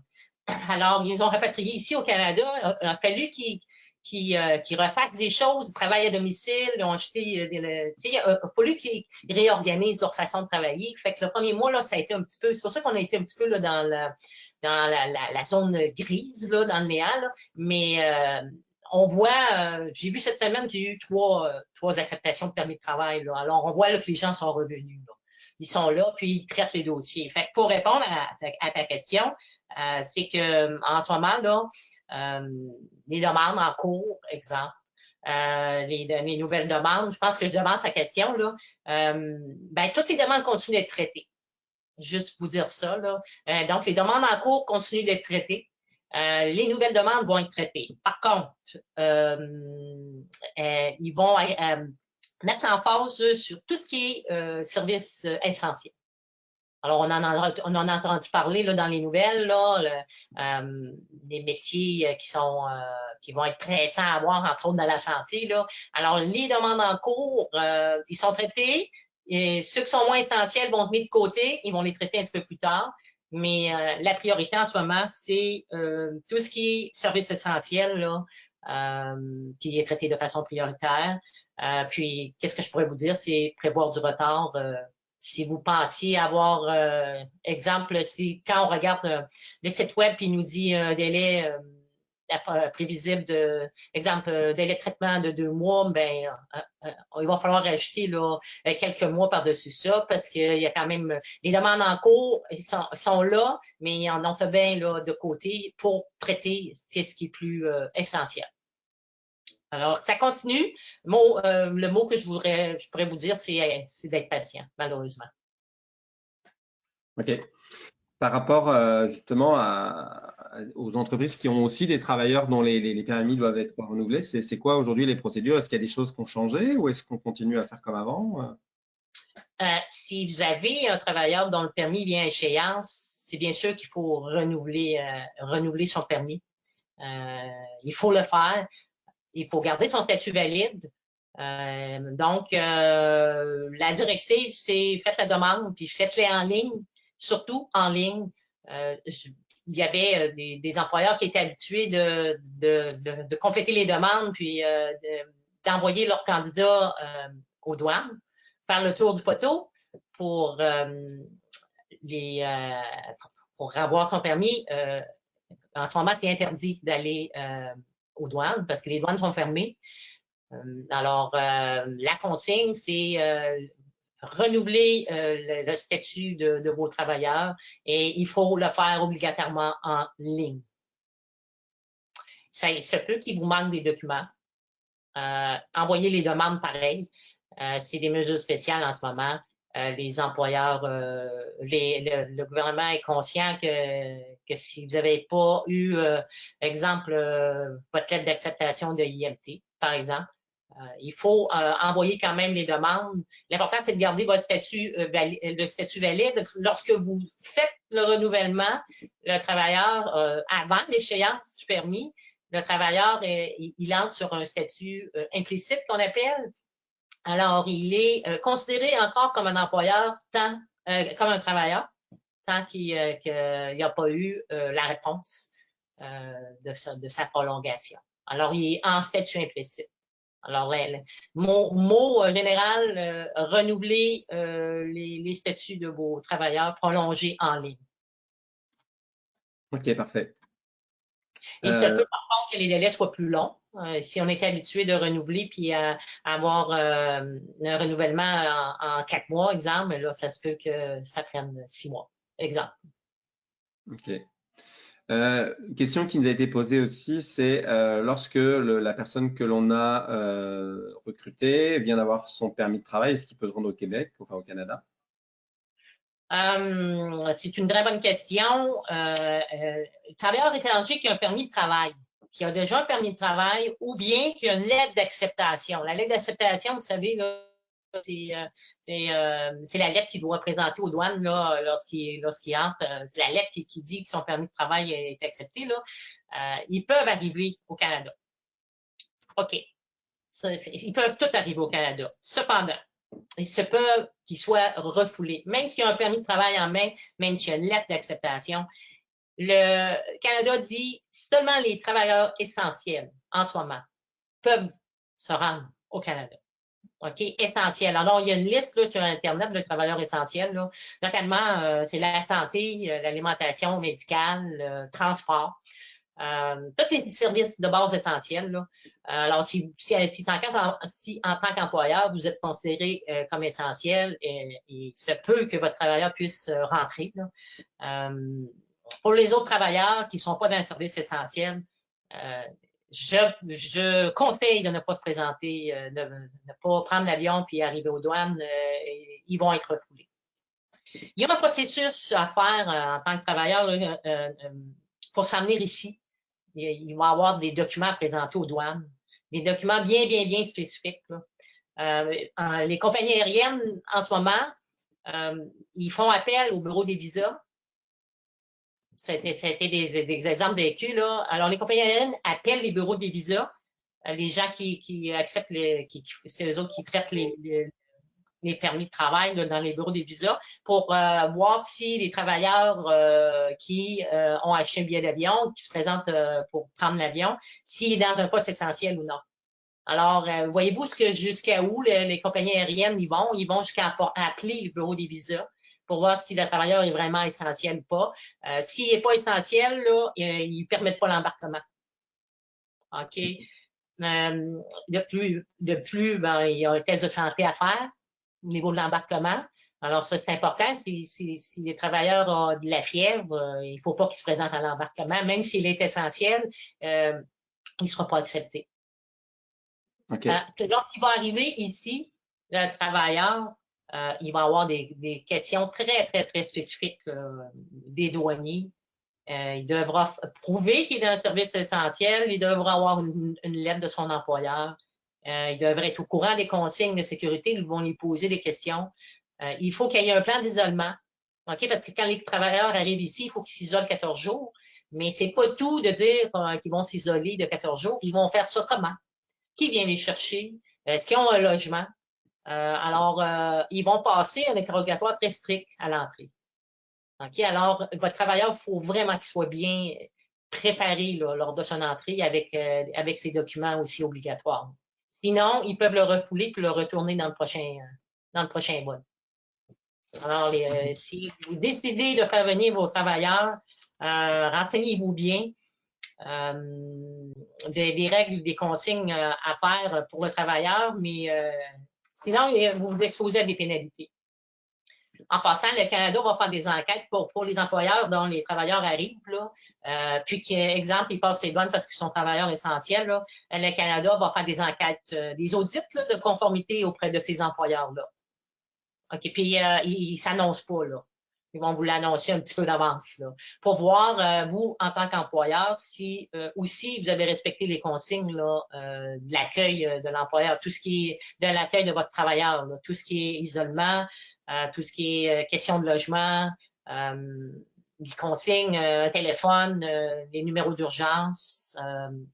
Alors, ils ont rapatrié ici au Canada. Il a fallu qu'ils qui, euh, qui refassent des choses, travaillent à domicile, ont acheté euh, des, sais, il a fallu qu'ils réorganisent leur façon de travailler. Fait que le premier mois, là, ça a été un petit peu, c'est pour ça qu'on a été un petit peu là, dans, la, zone grise, là, dans le néant, mais euh, on voit, euh, j'ai vu cette semaine, j'ai eu trois, trois acceptations de permis de travail. Alors, on voit que les gens sont revenus. Ils sont là, puis ils traitent les dossiers. Fait que pour répondre à, ta question, euh, c'est que en ce moment, là, euh, les demandes en cours, exemple, euh, les, les, nouvelles demandes. Je pense que je demande sa question. Là. Euh, ben, toutes les demandes continuent d'être traitées. Juste vous dire ça. Là. Euh, donc, les demandes en cours continuent d'être traitées. Euh, les nouvelles demandes vont être traitées. Par contre, ils vont mettre en phase sur tout ce qui est service essentiel. Alors, on en a, on en a entendu parler là, dans les nouvelles, là, euh, des métiers euh, qui sont euh, qui vont être pressants à avoir, entre autres dans la santé. Là. Alors, les demandes en cours, euh, ils sont traités. Et ceux qui sont moins essentiels vont être mis de côté, ils vont les traiter un petit peu plus tard. Mais la priorité en ce moment, c'est tout ce qui est service essentiel, là, qui est traité de façon prioritaire. puis, qu'est-ce que je pourrais vous dire, c'est prévoir du retard si vous pensiez avoir, euh, exemple, si quand on regarde euh, les sites web puis nous dit un délai euh, prévisible de, exemple, délai de traitement de deux mois, ben il va falloir rajouter là, quelques mois par-dessus ça parce qu'il y a quand même les demandes en cours sont, sont là, mais il y en a bien là de côté pour traiter ce qui est plus essentiel. Alors, ça continue. Euh, le mot que je voudrais, je pourrais vous dire, c'est d'être patient, malheureusement. OK. par rapport euh, justement à, aux entreprises qui ont aussi des travailleurs dont les, les, permis doivent être renouvelés, c'est quoi aujourd'hui les procédures? Est-ce qu'il y a des choses qui ont changé ou est-ce qu'on continue à faire comme avant? Euh, Si vous avez un travailleur dont le permis vient à échéance, c'est bien sûr qu'il faut renouveler, renouveler son permis. il faut le faire. Il faut garder son statut valide. donc, la directive, c'est faites la demande, puis faites-les en ligne surtout en ligne. Euh, il y avait euh, des, employeurs qui étaient habitués de, compléter les demandes puis euh, d'envoyer leurs candidats aux douanes, faire le tour du poteau pour les pour avoir son permis. en ce moment, c'est interdit d'aller aux douanes parce que les douanes sont fermées. alors, la consigne, c'est renouveler euh, le, statut de, vos travailleurs et il faut le faire obligatoirement en ligne. Ça se peut qu'il vous manque des documents. Euh, envoyez les demandes pareilles. Euh, c'est des mesures spéciales en ce moment. Les employeurs, le, gouvernement est conscient que, si vous n'avez pas eu, exemple, votre lettre d'acceptation de IMT, par exemple, euh, il faut euh, envoyer quand même les demandes. L'important, c'est de garder votre statut, euh, le statut valide. Lorsque vous faites le renouvellement, le travailleur, avant l'échéance du permis, le travailleur, il, entre sur un statut implicite qu'on appelle. Alors, il est considéré encore comme un employeur, tant comme un travailleur, tant qu'il n'y a pas eu la réponse de sa prolongation. Alors, il est en statut implicite. Alors, mon mot euh, général, euh, renouveler euh, les, statuts de vos travailleurs prolongés en ligne. OK, parfait. Il se peut par contre que les délais soient plus longs. Si on est habitué de renouveler puis à, avoir un renouvellement en, quatre mois, exemple, là, ça se peut que ça prenne six mois, exemple. OK. Euh, question qui nous a été posée aussi, c'est euh, lorsque la personne que l'on a euh, recrutée vient d'avoir son permis de travail, est-ce qu'il peut se rendre au Québec, enfin au Canada? c'est une très bonne question. le travailleur étranger qui a un permis de travail, qui a déjà un permis de travail, ou bien qui a une lettre d'acceptation. La lettre d'acceptation, vous savez, euh, euh, c'est la lettre qu'il doit présenter aux douanes lorsqu'il entre. Euh, c'est la lettre qui, dit que son permis de travail est accepté. Là. ils peuvent arriver au Canada. OK. ils peuvent tout arriver au Canada. Cependant, il se peut qu'ils soient refoulés. Même s'il y a un permis de travail en main, même s'il y a une lettre d'acceptation, le Canada dit seulement les travailleurs essentiels en ce moment peuvent se rendre au Canada. OK, essentiel. Alors, il y a une liste là, sur Internet de travailleurs essentiels. Là. Euh, c'est la santé, euh, l'alimentation médicale, le transport. Euh, tous les services de base essentiels. Là. Alors, si, si, si, en, tant qu'employeur, vous êtes considéré comme essentiel, et, il se peut que votre travailleur puisse rentrer. Là. Pour les autres travailleurs qui ne sont pas dans un service essentiel, je, conseille de ne pas se présenter, euh, de ne pas prendre l'avion puis arriver aux douanes. Euh, ils vont être refoulés. Il y a un processus à faire euh, en tant que travailleur pour s'amener ici. Il, va y avoir des documents à présenter aux douanes, des documents bien, bien, bien spécifiques. les compagnies aériennes, en ce moment, ils font appel au bureau des visas c'était des, des, exemples vécus. Là. Alors, les compagnies aériennes appellent les bureaux des visas, euh, les gens qui, qui acceptent, les, qui, c'est eux autres qui traitent les, les, permis de travail dans les bureaux des visas pour euh, voir si les travailleurs euh, qui ont acheté un billet d'avion, qui se présentent pour prendre l'avion, s'il est dans un poste essentiel ou non. Alors, voyez-vous ce que jusqu'à où les, les, compagnies aériennes y vont? Ils vont jusqu'à appeler le bureau des visas pour voir si le travailleur est vraiment essentiel ou pas. Euh, S'il n'est pas essentiel, là, ils ne permettent pas l'embarquement. OK? Euh, de plus, de plus ben, il y a un test de santé à faire au niveau de l'embarquement. Alors, ça, c'est important. Si, si, si, les travailleurs ont de la fièvre, euh, il ne faut pas qu'ils se présentent à l'embarquement. Même s'il est essentiel, euh, il ne sera pas accepté. Okay. Euh, lorsqu'il va arriver ici, le travailleur euh, il va y avoir des, questions très, très, très spécifiques des douaniers. il devra prouver qu'il est un service essentiel. Il devra avoir une, lettre de son employeur. il devrait être au courant des consignes de sécurité. Ils vont lui poser des questions. il faut qu'il y ait un plan d'isolement. OK? Parce que quand les travailleurs arrivent ici, il faut qu'ils s'isolent 14 jours. Mais c'est pas tout de dire euh, qu'ils vont s'isoler de 14 jours. Ils vont faire ça comment? Qui vient les chercher? Est-ce qu'ils ont un logement? Euh, alors, euh, ils vont passer un interrogatoire très strict à l'entrée. OK? Alors, votre travailleur, il faut vraiment qu'il soit bien préparé lors de son entrée avec, avec ses documents aussi obligatoires. Sinon, ils peuvent le refouler puis le retourner dans le prochain, dans le prochain vol. Alors, si vous décidez de faire venir vos travailleurs, euh, renseignez-vous bien. Euh, des, règles, des consignes euh, à faire pour le travailleur, mais sinon, vous vous exposez à des pénalités. En passant, le Canada va faire des enquêtes pour, pour les employeurs dont les travailleurs arrivent, là, euh, puis qu'exemple, ils passent les douanes parce qu'ils sont travailleurs essentiels. Là, le Canada va faire des enquêtes, des audits là, de conformité auprès de ces employeurs-là. OK, puis euh, ils ne s'annoncent pas, là. Ils vont vous l'annoncer un petit peu d'avance pour voir, euh, vous, en tant qu'employeur, si euh, aussi vous avez respecté les consignes là, euh, de l'accueil de l'employeur, tout ce qui est de l'accueil de votre travailleur, là, tout ce qui est isolement, tout ce qui est question de logement, des consignes, un téléphone, les numéros d'urgence,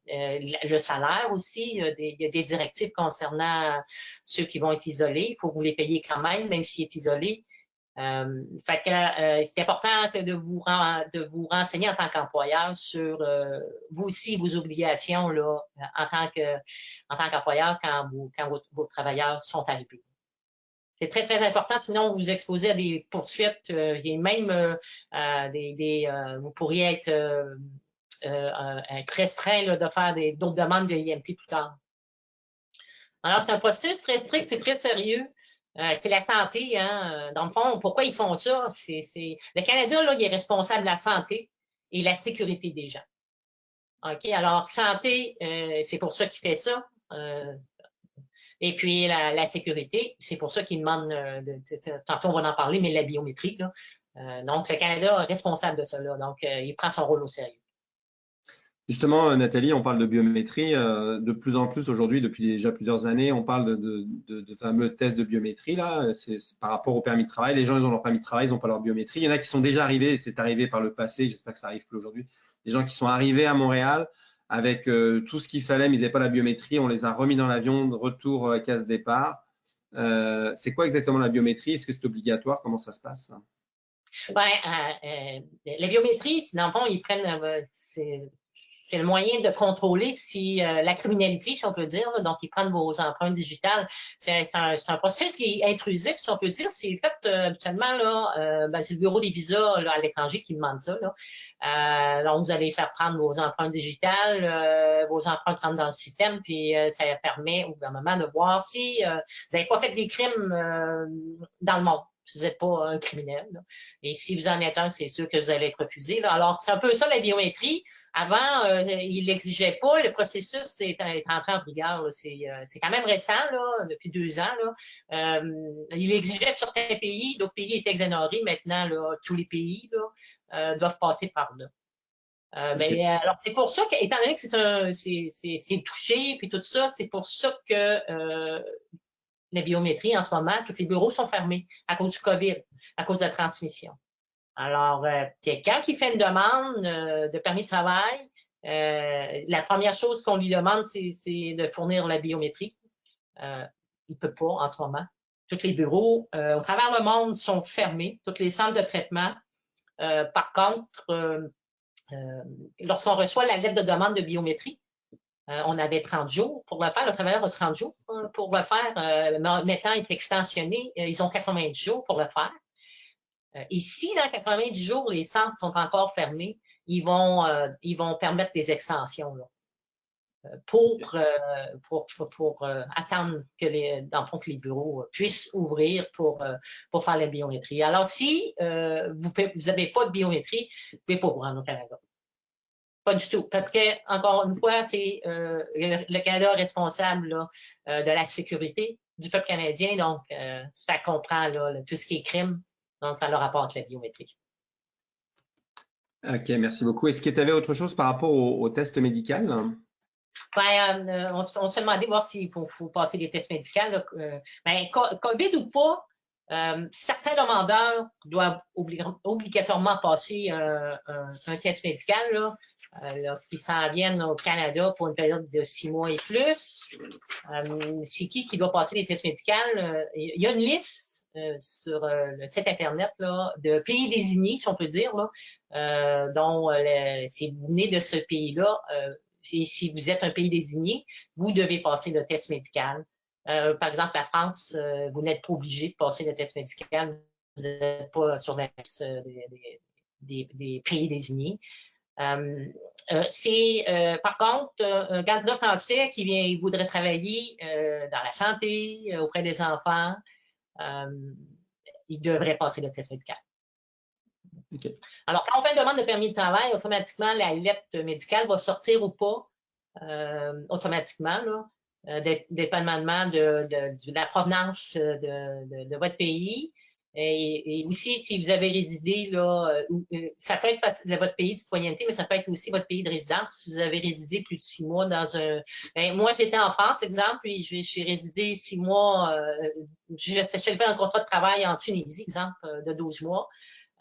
le salaire aussi. Il y, a des, directives concernant ceux qui vont être isolés. Il faut vous les payer quand même, même s'il est isolé. Euh, fait que euh, c'est important de vous de vous renseigner en tant qu'employeur sur euh, vous aussi vos obligations là en tant que en tant qu'employeur quand vous quand vos, travailleurs sont arrivés. C'est très très important, sinon vous vous exposez à des poursuites et même des, des vous pourriez être restreint de faire d'autres demandes de IMT plus tard. Alors c'est un processus très strict, c'est très sérieux. Euh, c'est la santé, hein. Dans le fond, pourquoi ils font ça? C'est, Le Canada, là, il est responsable de la santé et la sécurité des gens. OK? Alors, santé, euh, c'est pour ça qu'il fait ça. Euh, et puis, la, sécurité, c'est pour ça qu'il demande, de, tantôt on va en parler, mais la biométrie. Là. donc, le Canada est responsable de. Là, donc, il prend son rôle au sérieux. Justement, euh, Nathalie, on parle de biométrie. Euh, de plus en plus aujourd'hui, depuis déjà plusieurs années, on parle de, fameux tests de biométrie. Là, c'est par rapport au permis de travail. Les gens, ils ont leur permis de travail, ils n'ont pas leur biométrie. Il y en a qui sont déjà arrivés, c'est arrivé par le passé, j'espère que ça arrive plus aujourd'hui. Des gens qui sont arrivés à Montréal avec euh, tout ce qu'il fallait, mais ils n'avaient pas la biométrie. On les a remis dans l'avion, retour à case départ. c'est quoi exactement la biométrie? Est-ce que c'est obligatoire? Comment ça se passe? Ben, la biométrie, dans le ils prennent, le moyen de contrôler si euh, la criminalité, si on peut dire. donc, ils prennent vos empreintes digitales. C'est un, un, processus qui est intrusif, si on peut dire. C'est fait euh, habituellement, là, euh, ben, c'est le bureau des visas là, à l'étranger qui demande ça. Là. donc, vous allez faire prendre vos empreintes digitales, vos empreintes rentrent dans le système, puis ça permet au gouvernement de voir si vous n'avez pas fait des crimes dans le monde vous n'êtes pas un criminel. Et si vous en êtes un, c'est sûr que vous allez être refusé. Là. Alors, c'est un peu ça la biométrie. Avant, euh, il l'exigeait pas. Le processus est, est entré en vigueur. Euh, c'est quand même récent, là, depuis deux ans. Là. Euh, il exigeait de certains pays, d'autres pays étaient exonérés. Maintenant, là, tous les pays là, euh, doivent passer par là. Euh, mais alors c'est pour ça que, étant donné que c'est un, c'est touché puis tout ça, c'est pour ça que euh, la biométrie en ce moment, tous les bureaux sont fermés à cause du COVID, à cause de la transmission. Alors, euh, quelqu'un qui fait une demande euh, de permis de travail, euh, la première chose qu'on lui demande, c'est de fournir la biométrie. Euh, il peut pas en ce moment. Tous les bureaux au travers le monde sont fermés, tous les centres de traitement. par contre, lorsqu'on reçoit la lettre de demande de biométrie, on avait 30 jours pour le faire. Le travailleur a 30 jours pour le faire. maintenant, il est extensionné. Ils ont 90 jours pour le faire. Euh, et si dans 90 jours, les centres sont encore fermés, ils vont, euh, ils vont permettre des extensions euh, pour, pour, attendre que les, dans que les bureaux puissent ouvrir pour, pour faire la biométrie. Alors, si vous n'avez pas de biométrie, vous ne pouvez pas vous rendre au Canada. Pas du tout. Parce que, encore une fois, c'est le, Canada responsable là, de la sécurité du peuple canadien, donc ça comprend tout ce qui est crime, donc ça leur apporte la biométrie. OK, merci beaucoup. Est-ce que tu avais autre chose par rapport au, test médical? Ben, on, se fait demander voir s'il faut, passer des tests médicaux. ben, COVID ou pas, euh, certains demandeurs doivent obligatoirement passer euh, un, test médical euh, lorsqu'ils s'en viennent au Canada pour une période de six mois et plus. C'est qui qui doit passer les tests médicaux? Il y a une liste sur le site Internet de pays désignés, si on peut dire, là, dont si vous venez de ce pays-là, si, vous êtes un pays désigné, vous devez passer le test médical. Euh, par exemple, la France, euh, vous n'êtes pas obligé de passer le test médical. Vous n'êtes pas sur la liste euh, des, pays désignés. C'est par contre un candidat français qui vient, il voudrait travailler dans la santé, auprès des enfants, il devrait passer le test médical. Alors, quand on fait une demande de permis de travail, automatiquement, la lettre médicale va sortir ou pas automatiquement. Là. Euh, dépendamment de, de, de, la provenance euh, de, de, votre pays. Et, aussi, si vous avez résidé là, euh, ça peut être votre pays de citoyenneté, mais ça peut être aussi votre pays de résidence. Si vous avez résidé plus de six mois dans un. Ben, moi, j'étais en France, exemple, puis je, suis résidé six mois. Euh, je, fait un contrat de travail en Tunisie, exemple, de 12 mois.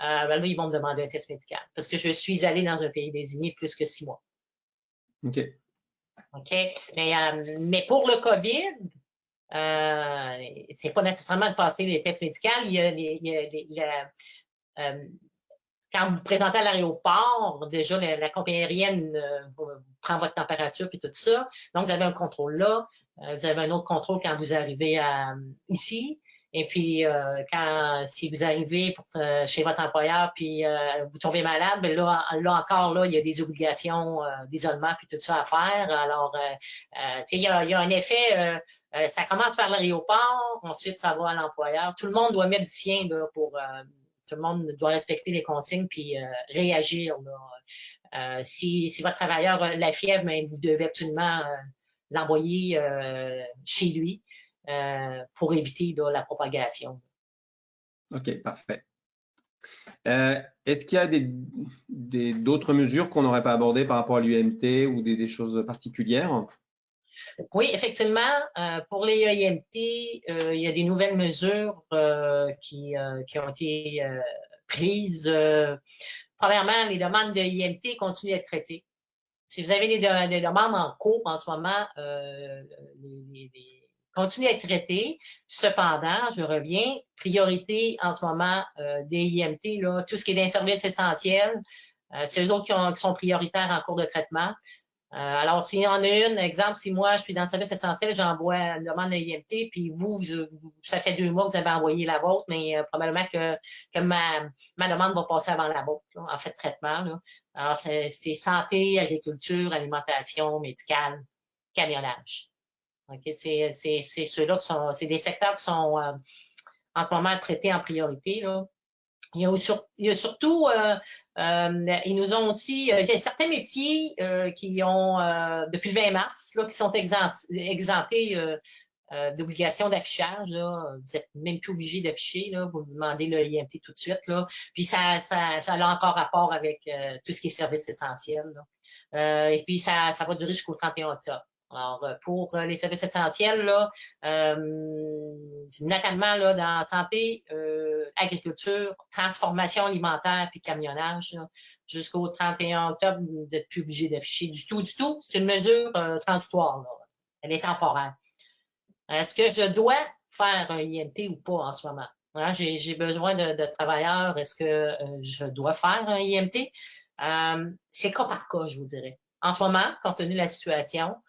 Euh, ben là, ils vont me demander un test médical parce que je suis allé dans un pays désigné plus que six mois. OK. OK? Mais, euh, mais pour le COVID, euh, c'est pas nécessairement de passer les tests médicaux. Il y a, il y a, euh, quand vous vous présentez à l'aéroport, déjà la, compagnie aérienne euh, prend votre température et tout ça. Donc, vous avez un contrôle là. vous avez un autre contrôle quand vous arrivez à, ici. Et puis, euh, quand si vous arrivez pour, chez votre employeur puis euh, vous tombez malade, ben là, là encore, là, il y a des obligations euh, d'isolement puis tout ça à faire. Alors, il y a, il y a un effet, ça commence par l'aéroport, ensuite ça va à l'employeur. Tout le monde doit mettre du sien là, pour tout le monde doit respecter les consignes puis réagir. Là. si, si votre travailleur a la fièvre, ben, vous devez absolument l'envoyer chez lui. Euh, pour éviter la propagation. OK, parfait. Euh, est-ce qu'il y a d'autres mesures qu'on n'aurait pas abordées par rapport à l'UMT ou des, choses particulières? Oui, effectivement, euh, pour les IMT, il y a des nouvelles mesures qui, ont été prises. premièrement, les demandes de IMT continuent d'être traitées. Si vous avez des, demandes en cours en ce moment, les, continue à être traité. Cependant, je reviens, priorité en ce moment euh, des IMT, là, tout ce qui est d'un service essentiel, euh, c'est eux autres qui, sont prioritaires en cours de traitement. Euh, alors, s'il y en a une, exemple, si moi, je suis dans le service essentiel, j'envoie une demande de IMT, puis vous, ça fait deux mois que vous avez envoyé la vôtre, mais euh, probablement que, que ma, ma demande va passer avant la vôtre, en fait, traitement. Là. Alors, c'est santé, agriculture, alimentation, médicale, camionnage. C'est ceux-là qui sont, c'est des secteurs qui sont euh, en ce moment traités en priorité. Là. Il y a, il y a surtout, euh, euh, ils nous ont aussi, il y a certains métiers qui ont, depuis le 20 mars, là, qui sont exemptés d'obligation d'affichage. Vous n'êtes même plus obligé d'afficher. Vous demandez le IMT tout de suite. Là. Puis ça, ça, ça a encore rapport avec tout ce qui est service essentiel. et puis ça, ça va durer jusqu'au 31 octobre. Alors, euh, pour euh, les services essentiels, là, euh, notamment là, dans santé, agriculture, transformation alimentaire puis camionnage, jusqu'au 31 octobre, vous n'êtes plus obligé d'afficher du tout, du tout. C'est une mesure transitoire. Elle est temporaire. Est-ce que je dois faire un IMT ou pas en ce moment? Hein, j'ai besoin de, de travailleurs. Est-ce que je dois faire un IMT? C'est cas par cas, je vous dirais. En ce moment, compte tenu de la situation, euh,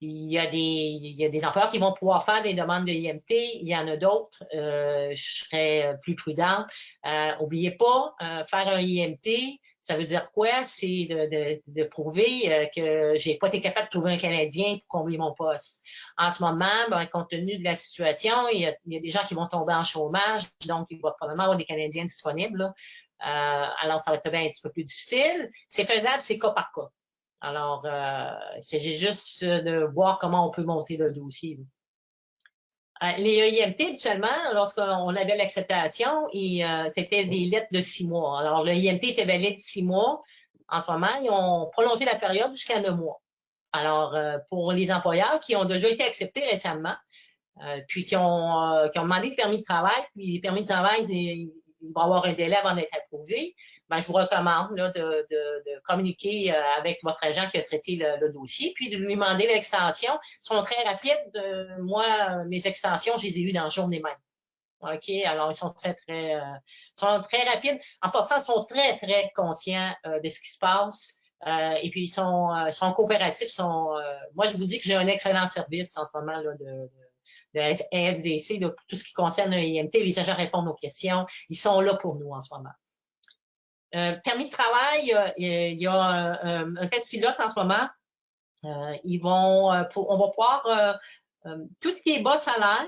il y, a des, il y a des employeurs qui vont pouvoir faire des demandes de IMT. Il y en a d'autres. Euh, je serais plus prudent. Euh, oubliez pas, euh, faire un IMT, ça veut dire quoi? C'est de, de, de, prouver euh, que j'ai pas été capable de trouver un Canadien pour combler mon poste. En ce moment, ben, compte tenu de la situation, il y, a, il y, a, des gens qui vont tomber en chômage, donc il va probablement avoir des Canadiens disponibles. Euh, alors, ça va être un petit peu plus difficile. C'est faisable, c'est cas par cas. Alors, euh, c'est juste de voir comment on peut monter le dossier. Euh, les EIMT, habituellement, lorsqu'on avait l'acceptation, euh, c'était des lettres de six mois. Alors, le IMT était valide six mois. En ce moment, ils ont prolongé la période jusqu'à neuf mois. Alors, euh, pour les employeurs qui ont déjà été acceptés récemment, puis qui ont, qui ont demandé le permis de travail, puis les permis de travail, vont avoir un délai avant d'être approuvés, ben, je vous recommande là, de, de, de, communiquer euh, avec votre agent qui a traité le, dossier, puis de lui demander l'extension. Ils sont très rapides. Euh, moi, mes extensions, je les ai eues dans la journée même. OK? Alors, ils sont très, très, euh, sont très rapides. En passant, ils sont très, très conscients de ce qui se passe. et puis, ils sont, sont coopératifs. Sont, moi, je vous dis que j'ai un excellent service en ce moment là, de SDC, pour tout ce qui concerne l'IMT. Les agents répondent aux questions. Ils sont là pour nous en ce moment. Euh, permis de travail, il y a un, test pilote en ce moment. Euh, ils vont, euh, on va pouvoir, tout ce qui est bas salaire,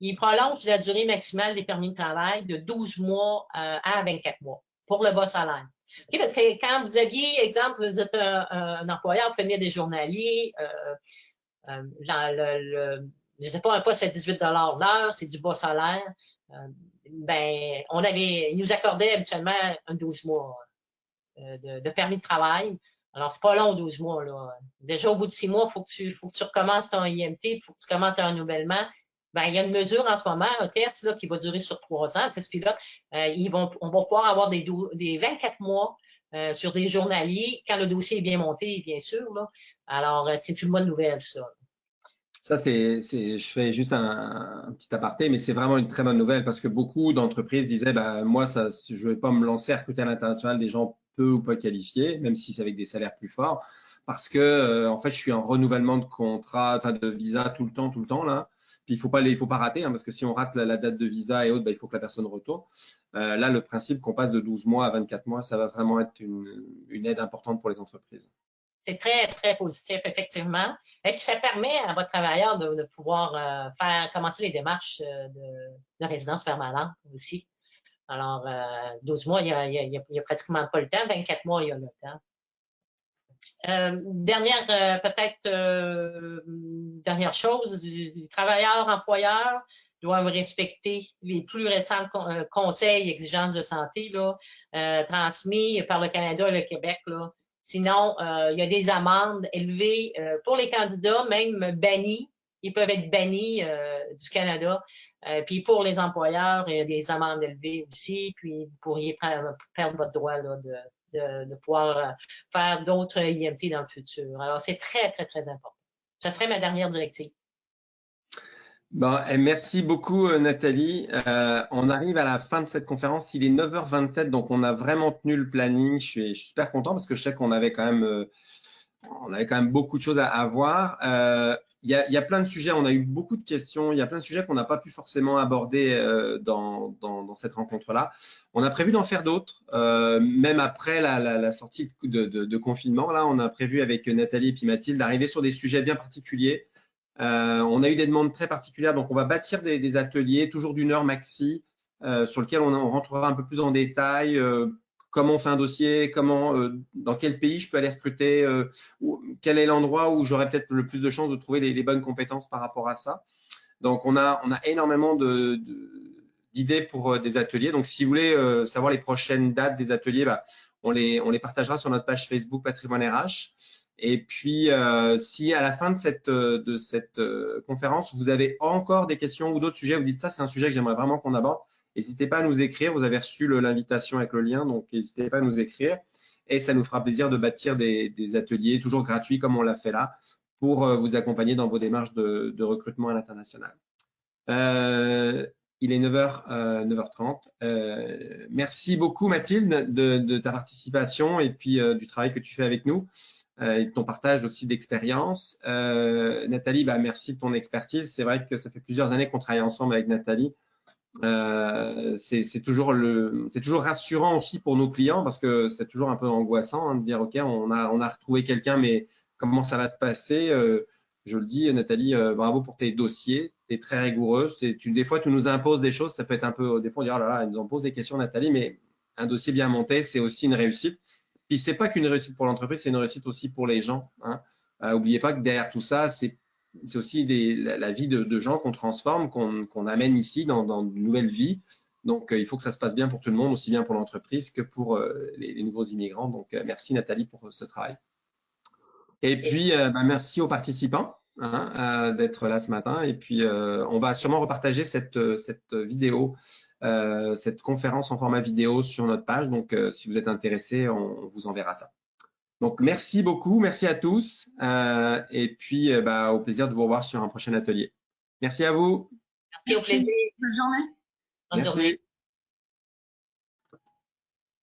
ils prolongent la durée maximale des permis de travail de 12 mois à 24 mois pour le bas salaire. parce que quand vous aviez, exemple, vous êtes un, employeur, vous faites des journaliers, dans le, je sais pas, un poste à 18 l'heure, c'est du bas salaire ben, on avait, ils nous accordaient habituellement un 12 mois euh, de, de, permis de travail. Alors, c'est pas long, 12 mois, là. Déjà, au bout de six mois, il faut que tu, faut que tu recommences ton IMT, faut que tu commences ton renouvellement. Ben, il y a une mesure en ce moment, un test, là, qui va durer sur trois ans, un test pilote. Euh, ils vont, on va pouvoir avoir des, des 24 mois euh, sur des journaliers quand le dossier est bien monté, bien sûr, là. Alors, euh, c'est une bonne nouvelle, ça. Ça, je fais juste un, petit aparté, mais c'est vraiment une très bonne nouvelle parce que beaucoup d'entreprises disaient, bah, moi, ça, je ne vais pas me lancer à recruter à l'international des gens peu ou pas qualifiés, même si c'est avec des salaires plus forts, parce que, euh, en fait, je suis en renouvellement de contrat, de visa tout le temps, tout le temps, là. Puis, il ne faut pas, il faut pas rater, hein, parce que si on rate la, date de visa et autres, bah, il faut que la personne retourne. Euh, là, le principe qu'on passe de 12 mois à 24 mois, ça va vraiment être une aide importante pour les entreprises. C'est très, très positif, effectivement. Et puis, ça permet à votre travailleur de, pouvoir euh, faire commencer les démarches euh, de, résidence permanente aussi. Alors, 12 euh, mois, il n'y a, pratiquement pas le temps. 24 mois, il y a le temps. dernière, peut-être, dernière chose, les travailleurs, employeurs doivent respecter les plus récents conseils et exigences de santé là, transmis par le Canada et le Québec. Là, Sinon, euh, il y a des amendes élevées euh, pour les candidats, même bannis. Ils peuvent être bannis euh, du Canada. puis pour les employeurs, il y a des amendes élevées aussi. Puis vous pourriez perdre votre droit là, de, de, pouvoir faire d'autres IMT dans le futur. Alors, c'est très, très, très important. Ça serait ma dernière directive. Bon, et merci beaucoup euh, Nathalie. Euh, on arrive à la fin de cette conférence. Il est 9h27, donc on a vraiment tenu le planning. Je suis, super content parce que je sais qu'on avait quand même, euh, on avait quand même beaucoup de choses à, voir. Il y, a, plein de sujets. On a eu beaucoup de questions. Il y a plein de sujets qu'on n'a pas pu forcément aborder dans, cette rencontre-là. On a prévu d'en faire d'autres, même après la, sortie de, de, de, confinement. Là, on a prévu avec Nathalie et puis Mathilde d'arriver sur des sujets bien particuliers. Euh, on a eu des demandes très particulières, donc on va bâtir des, ateliers, toujours d'une heure maxi, euh, sur lesquels on, rentrera un peu plus en détail. Euh, comment on fait un dossier, comment, dans quel pays je peux aller recruter, quel est l'endroit où j'aurai peut-être le plus de chances de trouver les, bonnes compétences par rapport à ça. Donc on a, on a énormément d'idées pour des ateliers. Donc si vous voulez savoir les prochaines dates des ateliers, bah, on, les, on les partagera sur notre page Facebook Patrimoine RH. Et puis, euh, si à la fin de cette, euh, euh, conférence, vous avez encore des questions ou d'autres sujets, vous dites ça, c'est un sujet que j'aimerais vraiment qu'on aborde, n'hésitez pas à nous écrire. Vous avez reçu l'invitation avec le lien, donc n'hésitez pas à nous écrire. Et ça nous fera plaisir de bâtir des, ateliers toujours gratuits comme on l'a fait là pour vous accompagner dans vos démarches de, recrutement à l'international. il est 9h, 9h30. merci beaucoup Mathilde de, de, ta participation et puis du travail que tu fais avec nous. Euh, et ton partage aussi d'expérience. Euh, Nathalie, bah, merci de ton expertise. C'est vrai que ça fait plusieurs années qu'on travaille ensemble avec Nathalie. Euh, c'est toujours, toujours rassurant aussi pour nos clients parce que c'est toujours un peu angoissant hein, de dire OK, on a, on a retrouvé quelqu'un, mais comment ça va se passer? Je le dis, Nathalie, bravo pour tes dossiers. Tu es très rigoureuse. Des fois, tu nous imposes des choses. Ça peut être un peu, des fois, on dit oh là là, elle nous en pose des questions, Nathalie, mais un dossier bien monté, c'est aussi une réussite. Puis c'est pas qu'une réussite pour l'entreprise, c'est une réussite aussi pour les gens. Hein. Euh, oubliez pas que derrière tout ça, c'est aussi des, la, vie de, de gens qu'on transforme, qu'on amène ici dans, dans de nouvelles vies. Donc, euh, il faut que ça se passe bien pour tout le monde, aussi bien pour l'entreprise que pour euh, les, les, nouveaux immigrants. Donc, euh, merci Nathalie pour ce travail. Et puis, bah, merci aux participants hein, d'être là ce matin. Et puis, on va sûrement repartager cette, cette vidéo, cette conférence en format vidéo sur notre page. Donc, si vous êtes intéressés, on, vous enverra ça. Donc, merci beaucoup. Merci à tous. et puis, bah, au plaisir de vous revoir sur un prochain atelier. Merci à vous. Merci, au plaisir. Bonne journée. Bonne journée.